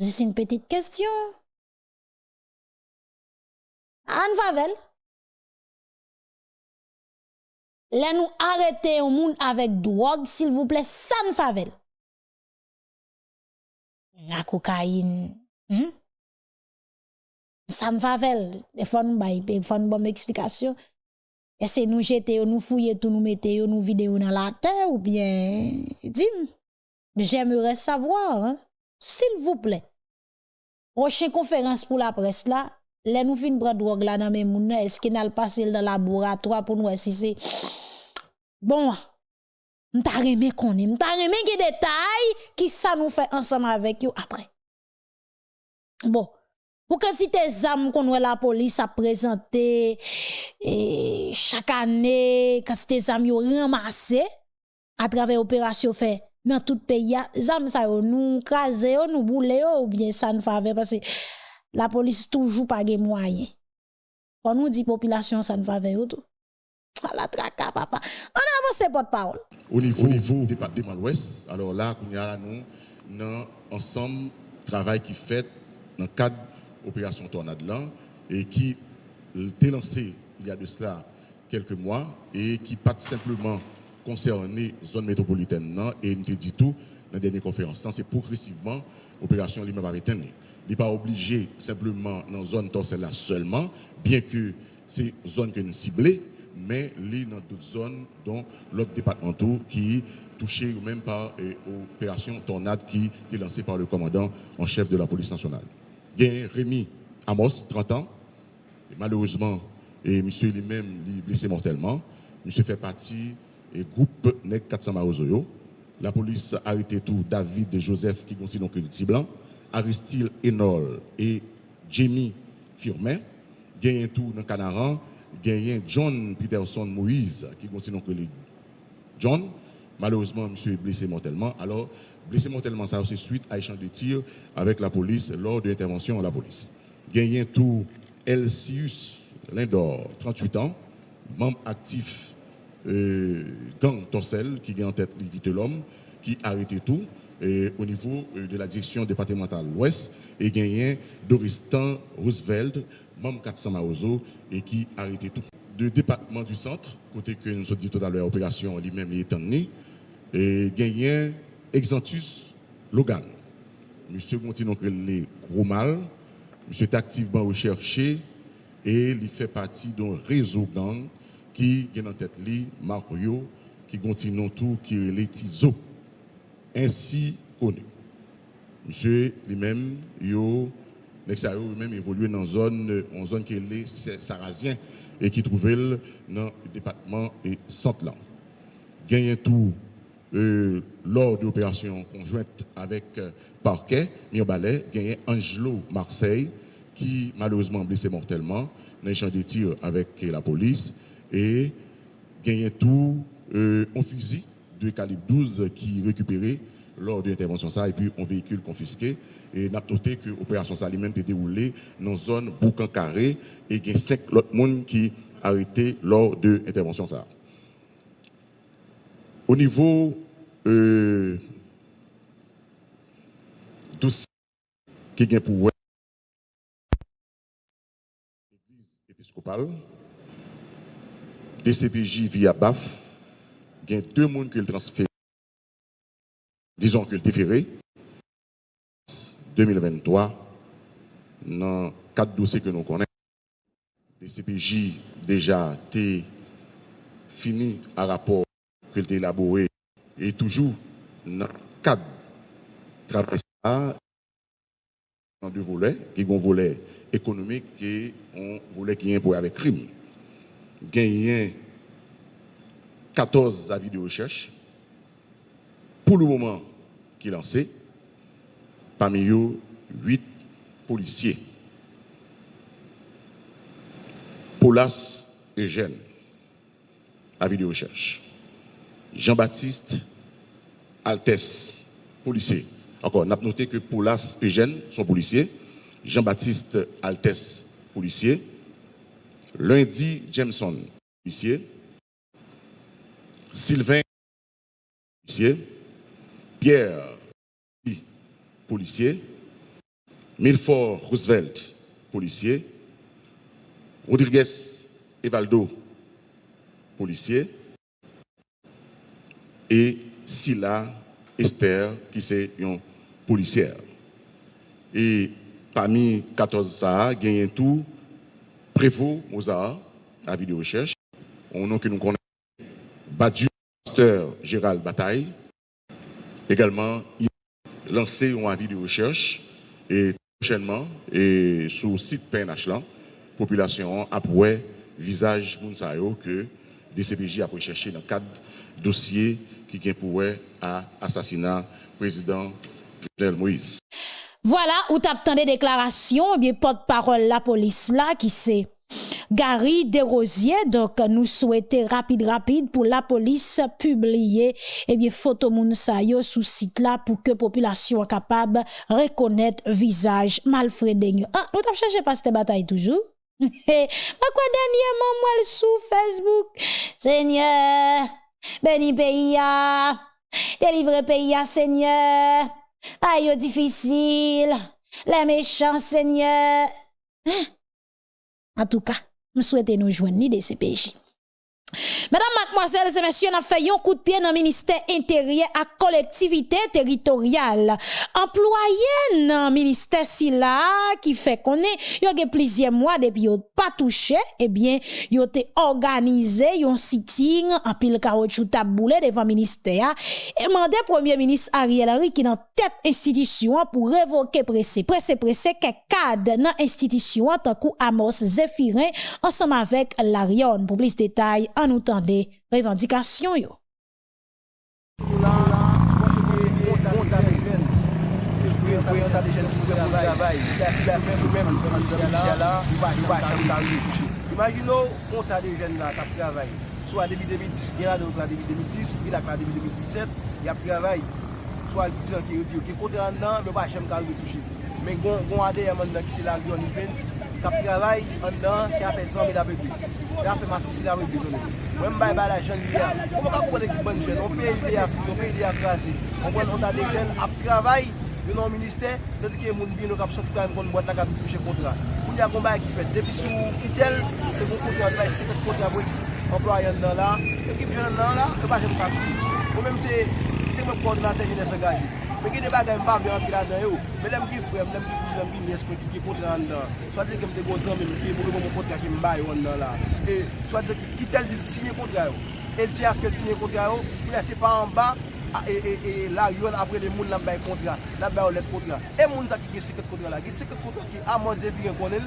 Jis yon petit kestyon. An favel. Le nou arete yon moun avek drog, sil vouple san favel. La kokain. Hmm? Ça faut nous bailler, il faut nous bonne explication. Est-ce nous jeter, nous fouiller tout, nous mettre, nous vidéo dans la terre ou bien, dis J'aimerais savoir, hein? s'il vous plaît. Prochaine conférence pour la presse là, les nous fin prendre drogue là dans mes moun, est-ce qu'il n'a pas passé dans le laboratoire pour nous si c'est bon. M'ta remé connaît, m'ta remé qui détails qui ça nous fait ensemble avec vous après. Bon, pour quantité âmes qu'on la police a présenté chaque année quantité âmes yo ramassé à travers opération fait dans tout pays zam ça yo nous craser nous bouler ou bien ça ne fait parce que la police toujours pas de moyens. On nous dit population ça ne fait tout. La traka papa. On avance porte-parole. Au niveau, au niveau du département ouest, alors là, nous avons nous ensemble travail qui fait dans le cadre de l'opération Tornade là et qui été lancé il y a de cela quelques mois et qui pas simplement concerné zone métropolitaine non, et nous dit tout dans la dernière conférence. C'est progressivement l'opération lui-même Il n'est pas obligé simplement dans la zone torselle là seulement, bien que c'est zone que nous ciblons, mais li dans d'autres zones, dont l'autre département qui touché ou même par l'opération Tornade qui est lancée par le commandant en chef de la police nationale. Il Rémi Amos, 30 ans, malheureusement, et monsieur lui-même est blessé mortellement. Monsieur fait partie du groupe NEC 400 Marozoyo. La police a arrêté tout David et Joseph qui considèrent donc le blanc. Aristide Enol et Jamie Firmin. Gagné tout dans Canaran, gagné John Peterson Moïse qui continue que John. Malheureusement, monsieur est blessé mortellement. Alors, blessé mortellement, ça aussi suite à échange de tirs avec la police lors de l'intervention de la police. Gagné tout Elsius Lindor, 38 ans, membre actif euh, gang Torcel, qui est en tête de l'homme, qui a arrêté tout au niveau euh, de la direction départementale ouest, et gagné Doristan Roosevelt, membre 400 Maozo, et qui a arrêté tout. Le département du centre, côté que nous avons dit tout à l'heure, opération lui-même est né, et gagné Exantus Logan. Monsieur continue les gros mal, monsieur est activement recherché et il fait partie d'un réseau gang qui est en tête lui, Mario, qui continue tout, qui est les Tizo, ainsi connu. Monsieur lui-même, yo, lui-même évolué dans une zone, en zone qui est les et qui trouvait dans le département et Centre-Land. Gagne tout euh, lors de l'opération conjointe avec euh, Parquet, Mirbalet, gagné Angelo Marseille, qui malheureusement blessé mortellement dans un champ de tir avec la police, et gagné tout euh, un fusil de calibre 12 qui récupéré lors de l'intervention ça, et puis un véhicule confisqué. Et n'a noté que l'opération ça lui-même était déroulée dans une zone boucan carré, et il y a cinq autres personnes qui arrêté lors de l'intervention ça. Au niveau euh, dossier qui est pour l'église épiscopale, DCPJ via BAF, il y a deux personnes qui le transféré, disons que le déféré, 2023, dans quatre dossiers que nous connaissons. DCPJ déjà été fini à rapport que a élaboré et toujours dans le cadre de dans deux volets, qui ont un volet économique et un volet qui est un avec crime. Gagné 14 avis de recherche pour le moment qui est lancé, parmi eux 8 policiers. Paulas Eugène, avis de recherche. Jean-Baptiste Altesse, policier. Encore, on a noté que Paulas Eugène sont policiers. Jean-Baptiste Altesse, policier. Lundi Jameson, policier. Sylvain, policier. Pierre, policier. Milford Roosevelt, policier. Rodriguez Evaldo, policier et Silla Esther, qui est une policière. Et parmi 14 ça, il y a tout Prévost Mozart, à vidéo recherche. On nom que nous connaissons, Badu Pasteur Gérald Bataille. Également, il a lancé un avis de recherche et prochainement, et sur le site PNH, la population a visage Mounsayo que DCPJ a recherché dans le cadre qui est pour à président Jovenel Moïse. Voilà, où t'as des déclarations, bien porte-parole la police là qui c'est Gary Desrosiers, donc nous souhaitons rapide rapide pour la police publier eh bien photo moun yo sous site là pour que population capable reconnaître visage Malfredenio. Ah, nous t'avons cherché pas cette bataille toujours? (laughs) Mais quoi dernièrement moi sous Facebook, Seigneur Béni pays délivre pays Seigneur. Aïe difficile, les méchants Seigneur. Hein? En tout cas, nous souhaitons nous joindre ni de CPJ. Mesdames, mademoiselles et messieurs, nous fait un coup de pied dans le ministère intérieur à collectivité territoriale. Employé dans le ministère si là, qui fait qu'on est, a plusieurs mois depuis yon pas touché, eh bien, yon été organisé yon sitting en pile caoutchouc taboulé devant le ministère et mandé premier ministre Ariel Henry qui dans tête institution pour révoquer pressé, pressé, pressé, quelques cadres dans l'institution, tant coup Amos Zéphirin, ensemble avec Larion. Pour plus de détails, an nou tende revendikasyon yo. Imagino, on ta de jen la kap travay. So a debi 2010, gen la de ou kla debi 2010, gen la kla debi 2017, yap travay. So a disen ki yo diyo, ki kote an nan, me ba chem ka ou de touche. men gon ade yaman nan ki se la gyon ni pens, kap travay, an dan, se apè zanmi la bebe. Se apè masi si la bebe zonen. Mwen mbay bay la jen li ya, mwen ka koupade ekip ban jen, mwen pe ide ya fri, mwen pe ide ya krasi. Mwen mwen an ta de jen ap travay, yon an minister, se di ki moun bin nou kap sot kwa yon kon mwen la kap touche kontra. Mwen ya kon bay ekip fet, depi sou kitel, se kon kontra bay, se fet kontra bwe, employen nan la, ekip jen nan la, e pa jen mwen kap ti. Mwen mwen se, se mwen koordinate jen e se gaji. Mwen gen de bagay mpa mwen anpil dan e yo. Mwen lem ki frem, lem ki kouj, lem ki nes, mwen ki kontra an dan. Swa dize ke mte gozan men, ki mwen mwen kontra ki mba yo an dan la. E swa dize ki tel di sinye kontra yo. El ti aske el sinye kontra yo, mwen lese pa an ba, e, e, e la yon apre de moun lan bay kontra, lan bay ou let kontra. E moun sa ki ge seket kontra la. Ge seket kontra ki amon zevi gen konel,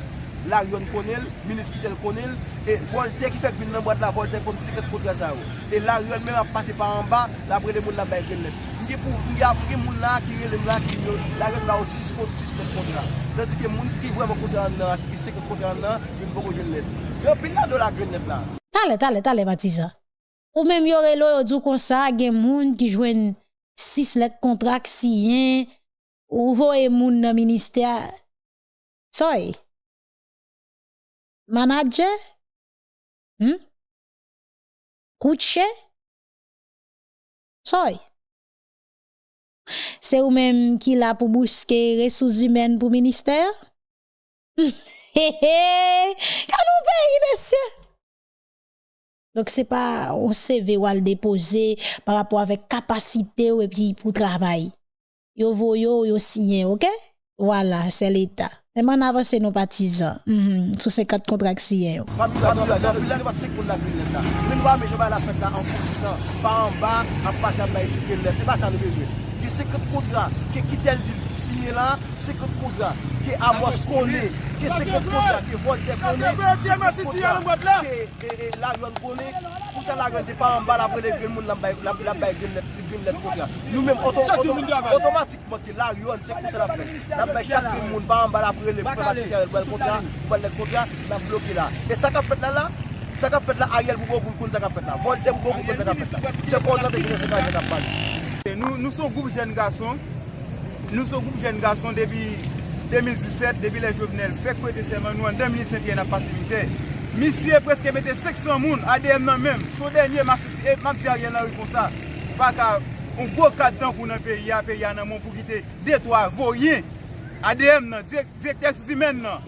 la yon konel, minis ki tel konel, e volte ki fek vin nan boat la volte kon seket kontra sa yo. E la yon men ap pase pa an ba, la apre de moun lan bay gen let. Tandike pou moun la ki relem mla ki yo, la gen la ou 6 kont 6 kont kont la. Tandike moun ki vreman kont an nan, ki se kont an nan, yon boko jen let. Yon pin la do la gen let la. Tale, tale, tale batiza. Ou menm yore lo yo djou kon sa, gen moun ki jwen 6 let kontrak si yen, ou voye moun nan minister. Soy. Manaje? Hmm? kouche, Soy. Se ou menm ki la pou bouske resous humen pou minister? (laughs) He he, kan ou peyi besye? Dok se pa ou se ve wal depoze par rapport avek kapasite ou epi pou travay. Yo voyo, yo siyen, ok? Wala, se l'Etat. Eman avanse nou patizan, mm -hmm. sou se kat kontrak siyen yo. Mabila, mabila, mabila nou vat se koun la gwen la. Min wame, jwa la fèt la an fousan, pa an ba, an pa sa mla etikel lè. Se ba sa nou bezwen. gen 50 kontra ke Kitel Dil siye la, 50 kontra ke Amos Kone, ke 50 kontra ke Voltaire Kone, 50 kontra ke Larion Kone, pou sa Larion te pa an bal apre le gen moun la bay gen net kontra. Nou men otomatikman te Larion se pou sa la fe, la bay chak gen moun pa an bal apre le kontra, pou an net kontra, la bloke la. E sa ka pet la la? Sa ka pet la a yel pou pou koun sa ka pet la. Volte pou pou koun sa ka pet la. Se kon nan te gine se ka yel ka pali. Nou, nou son goup jen gason, nou son goup jen gason debi 2017, debi le jovenel, fek pou ete seman nou an 2005 yon apasivite. Misye preske mette 600 moun ADM nan menm, sou denye mapsi a yon nan reponsa. Baka, on go kat dan pou nan peyi ya, peyi a nan moun pou kite detwa, voyen, ADM nan, direkter sou si men nan.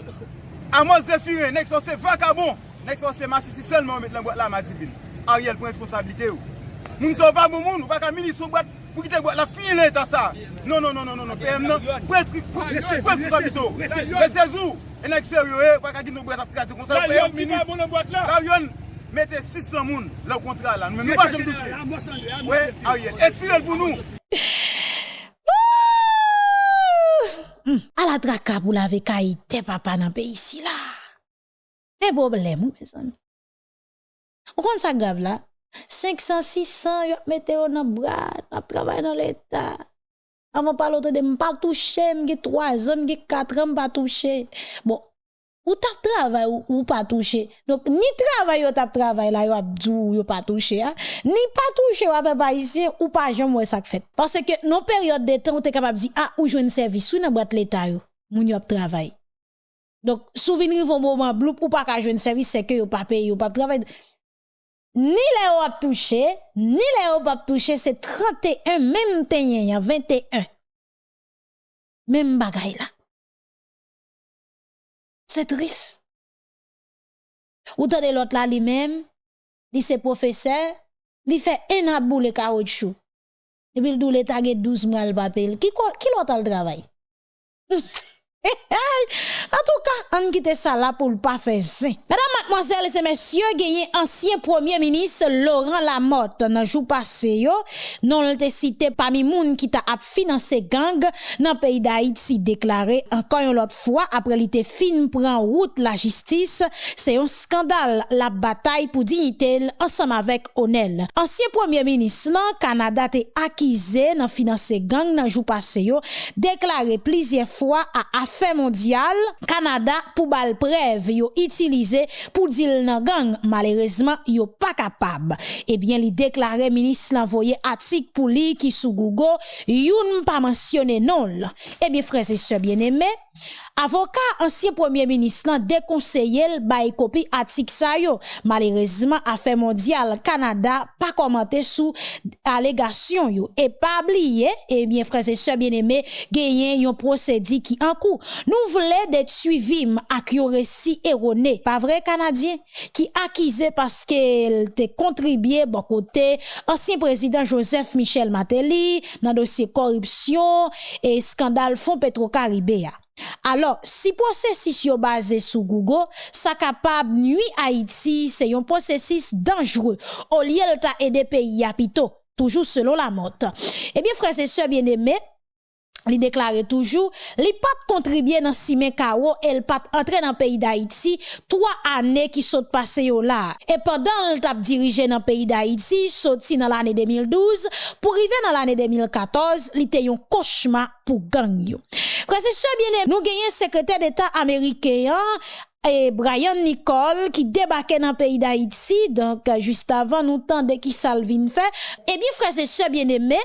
Amos Zefire, nek son se vakabon, nek son se masisi selman ou met lan boat la madibin. Ariel pou responsabilite ou. Moun son pa moun moun, ou baka mini son boat, Pou ki te gwa la fin lè ta sa. Non, non, non, non, non. PM nan. Presk pou sa biso. Resezou. enek seryo e. Wak a gin nou bwet ap krasi. Kon sa la PM minis. Karyon. Mete 600 moun. La ou kontra la. Nou pa jom douche. We, a ye. Et si el pou nou. A la draka pou la ve veka ite papa nan pe isi la. E boble mou. Ou kon sa gav la. 500, 600, yo mette yo nan brad, ap travay nan l'Etat. Avon palote de mpa touche, mge 3 an, mge 4 an mpa touche. Bon, ou tap travay ou, ou pa touche. Donc, ni travay yo tap travay la yo ap djou yo pa touche. Ha? Ni pa touche yo ap pa isye ou pa jom wè sak fèt. Parce que non peryode de tan ou te kapab zi, ah, ou jwen servis, ou nan brad l'Etat yo, moun yo ap travay. Donc, souvenir vos moments bloup, ou pa ka jwen service, c'est que vous pas payé, vous pas travaillé. ni le ou ap touché, ni le ou ap touché, c'est 31, même tenyen, y a 21. Même bagay là. C'est triste. Ou de l'autre là lui-même, li se professeur, li fait un abou le caoutchouc. Et puis il doit le taguer 12 mois le papel. Qui, qui l'autre le travail? (laughs) (laughs) en tout cas, on quitte ça là pour le pas faire ça. Mesdames, mademoiselles et messieurs, gagné ancien premier ministre Laurent Lamotte dans jour passé yo, non te cité parmi moun qui t'a financé gang dans pays d'Haïti déclaré encore une autre fois après l'été fin prend route la justice, c'est un scandale la bataille pour dignité ensemble avec Onel. Ancien premier ministre là, Canada t'est accusé dans financer gang dans jour passé yo, déclaré plusieurs fois à fè mondial, Kanada pou bal prev yo itilize pou dil nan gang, malerezman yo pa kapab. Ebyen li deklare minis l'envoye atik pou li ki sou Gougo, youn pa mensyone non la. Ebyen freze se bieneme, Avoka ansye premier minis lan dekonseye l bay kopi atik sa yo. Malerezman, afe mondial Kanada pa komante sou alegasyon yo. E pa abliye, e bien freze se bieneme, genyen yon prosedi ki an kou. Nous voulons d'être suivis avec un récit erroné, pas vrai Canadien, qui accusé parce qu'elle te contribué bon côté ancien président Joseph Michel Matéli dans dossier corruption et scandale fonds Petro-Caribéa. Alors, si processus yo basé sur Google, ça capable nuit Haïti, c'est un processus dangereux. Au lieu de aider pays à toujours selon la motte. Eh bien, frères et sœurs bien-aimés, li déclare toujours, li pas contribuer dans Simé Kao, elle pas entrer dans pays d'Haïti, trois années qui sont passées là. Et pendant le tap dirigé dans pays d'Haïti, sorti dans l'année 2012, pour arriver dans l'année 2014, li était un cauchemar pour gang yo. bien nous gagnons secrétaire d'État américain, et Brian Nicole qui débarquait dans le pays d'Haïti, donc euh, juste avant nous de qui Salvin fait. Eh bien, frères et sœurs bien-aimés,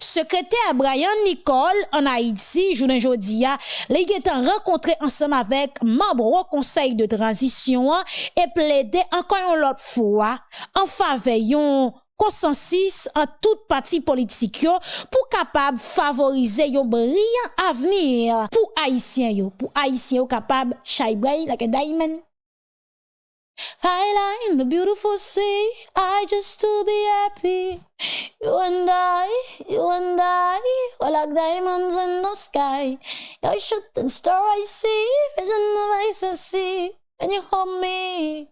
secrétaire Brian Nicole en Haïti, journée jodia, les est rencontré ensemble avec membre au conseil de transition hein, et plaidé encore une autre fois en faveur consensus en toute partie politique yo pou kapab favorize yo brilyan avenir pour Haitien yo, pour Haitien yo capable chay bray like a diamond. I lie in the beautiful sea, I just to be happy. You and I, you and I, we're like diamonds in the sky. You're shooting star I see, vision of ice I see. When you hold me,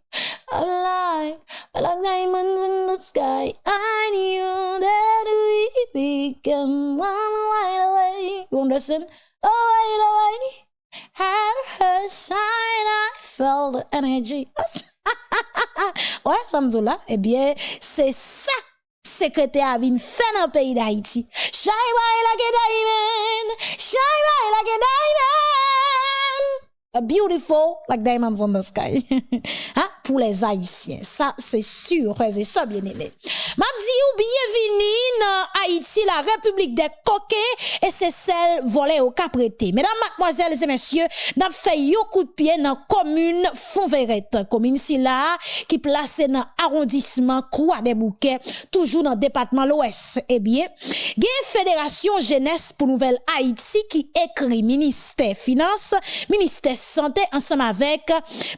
I'm like, we're like diamonds in the sky. I knew that we become one right away. You understand? Oh, right away. Had her side, I felt the energy. (laughs) ouais, Samzoula, eh bien, c'est ça secrétaire vin fait dans le pays d'Haïti. Shine bright like a diamond, shine bright like a diamond. beautiful like diamonds on the sky. (laughs) hein? Pour les Haïtiens. Ça, c'est sûr, c'est ça, bien aimé. Ma ou bienvenue dans Haïti, la République des coquets, et c'est celle volée au caprété. Mesdames, mademoiselles et messieurs, n'a fait un coup de pied dans la commune Fonverette. Commune si là, qui placée dans l'arrondissement Croix des Bouquets, toujours dans le département l'Ouest. Eh bien, il Fédération Jeunesse pour Nouvelle Haïti qui écrit ministère Finance, ministère Santé ensemble avec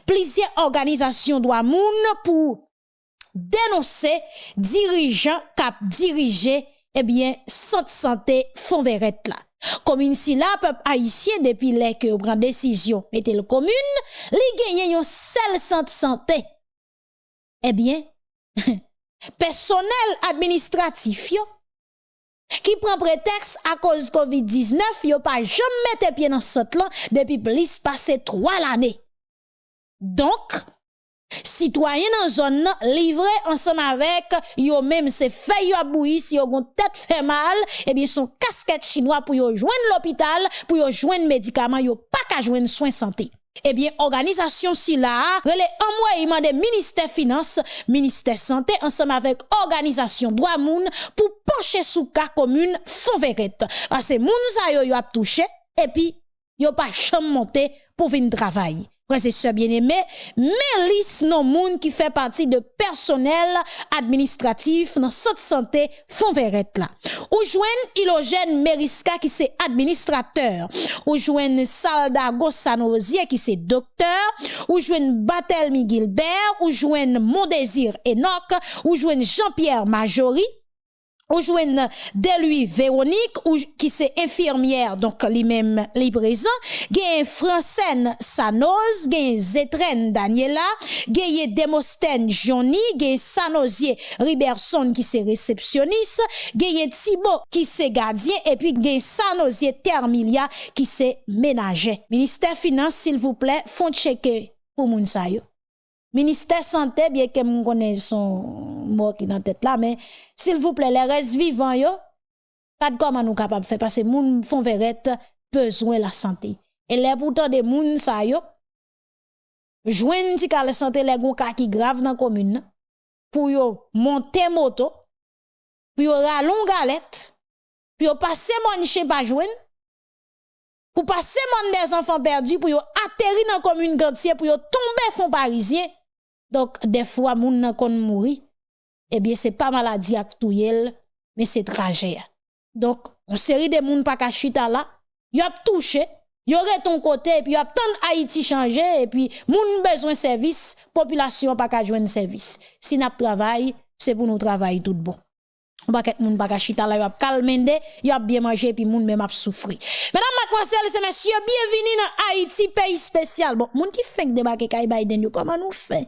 plusieurs organisations droit moun pour dénoncer dirigeants cap diriger eh bien santé santé font verrette là. Commune si la peuple haïtien depuis les que prend décision mettez le commune, li gagne yon seul santé santé. Eh bien (laughs) personnel administratif yo qui prend prétexte à cause COVID-19, yo pas jamais mette pied dans ce là depuis plus passé trois l'année. Donc, citoyen dans zone livré ensemble avec yo même c'est fait yo si yo gon tête fait mal et eh bien son casquette chinois pour yo joindre l'hôpital pour yo joindre médicaments yo pas qu'à joindre soins santé Ebyen, organizasyon si la, rele anmoyman de Ministè Finance, Ministè Santé, ansam avèk organizasyon Dwa Moun pou penche sou ka komune Fonveret. Pase moun sa yo yo ap touche, epi yo pa chanm monte pou vin travay. Frères bien-aimés, mais liste non moun qui fait partie de personnel administratif dans cette santé fond verrette là. Ou joigne Ilogène Meriska qui c'est administrateur. Ou joigne Salda Gossanosier qui c'est docteur. Ou joigne Batelmi Gilbert. Ou joigne Mondésir Enoch. Ou joigne Jean-Pierre Majorie On joint de lui Véronique qui c'est infirmière donc lui-même lui présent gagne Francine Sanoz gagne Zetrène Daniela gagne Demostène Johnny gagne Sanosier Riberson qui c'est réceptionniste gagne Thibault qui c'est gardien et puis gagne Sanosier Termilia qui c'est ménager. Ministère finance s'il vous plaît font checker pour moun Ministère santé, bien que mon connais son mort qui dans tête là, mais s'il vous plaît, les restes vivants yo, pas de comment nous capable faire parce que moun font verrette besoin la santé. Et les pourtant des moun sa yo, ti ka le santé les gon qui grave dans commune pour yo monter moto, pour yo ralon galette, pour yo passer mon chez pas jouen, pour passer mon des enfants perdus, pour yo atterrir dans commune gantier, pour yo tomber fond parisien. Donc, des fois, moun nan kon mouri, eh bien, c'est pas maladie touyel, mais c'est trajet. Donc, on série de moun pa kachita là, y a touché, ton côté, et puis y a tant Haïti changé, et puis moun besoin service, population pas ka joindre service. Si n'a travail, c'est pour nous travailler tout bon. On va ket moun pa kachita là, y a calmende, y a bien mangé, et puis moun même a souffri. Mesdames, mademoiselles et messieurs, bienvenue dans Haïti, pays spécial. Bon, moun qui fait débarquer Kay Biden, yo, comment nous fait?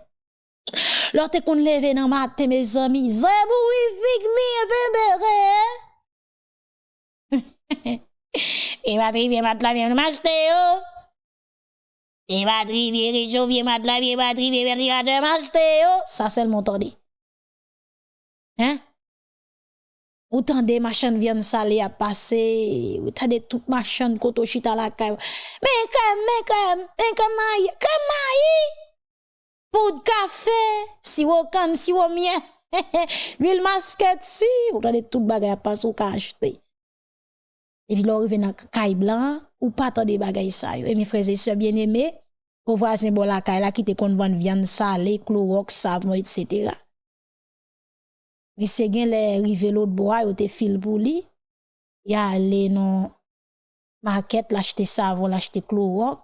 Lève dans matin, mes amis, zebou, fig mi, bébé. Et (laughs) va trivier mat la bien m'acheter yo. Et va trivier réchaud bien mat trivier ventilateur m'acheter yo. Ça c'est le montant Hein? Autant des machines viennent saler à passer, autant de toutes machines koto chita la caille. Mais comme, mais comme, mais comme maï, Poud kafe, siwo kan, siwo mien, (laughs) l'huil masket si, ou tade tout bagay apas ou ka achete. Epi lor rive nan kay blan, ou pa tade bagay sa yo. E mi freze se bien eme, pou vwa se bol akay la ki te konvan vyan sale, klorok, savon, etc. Li se gen le rive lout bo a yo te fil pou li, ya ale nan maket, l'achete savon, l'achete klorok,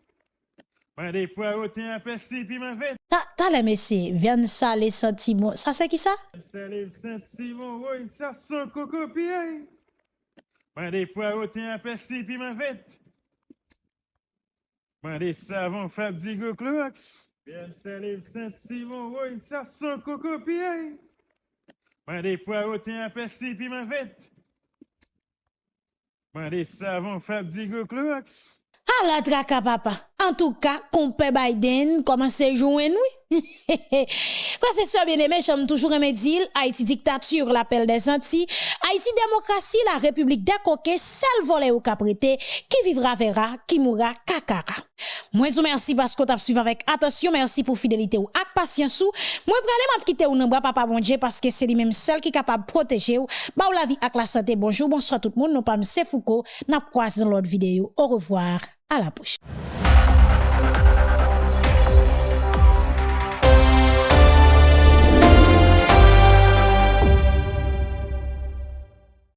Pwede pou a wote yon pesi pi men vet. Ta, ta le mesi, vyan sa le sentimo. Sa se ki sa? Sa le sentimo, woy, sa son koko pi ay. Pwede pou a wote yon pesi pi men vet. Pwede savon fab di go kloaks. Vyan sa le sentimo, woy, sa son koko pi ay. Pwede pou a wote yon pesi pi men vet. Pwede savon fab di go kloaks. Ah la traka papa. En tout cas, compé Biden commence à jouer oui. (laughs) Quand c'est bien aimé, j'aime toujours aimer dire Haïti dictature, l'appel des Antilles, Haïti démocratie, la République des coquets, seul volet au caprété, qui vivra verra, qui mourra kakara. Moi vous merci parce que t'as suivi avec attention, merci pour fidélité ou patience ou. Moi pralé m'a quitter ou nan papa bon Dieu parce que c'est lui même seul qui capable de protéger ou, ba ou la vie ak la santé. Bonjour, bonsoir tout le monde, nous pas c'est Foucault, n'a croisé dans l'autre vidéo. Au revoir, à la prochaine.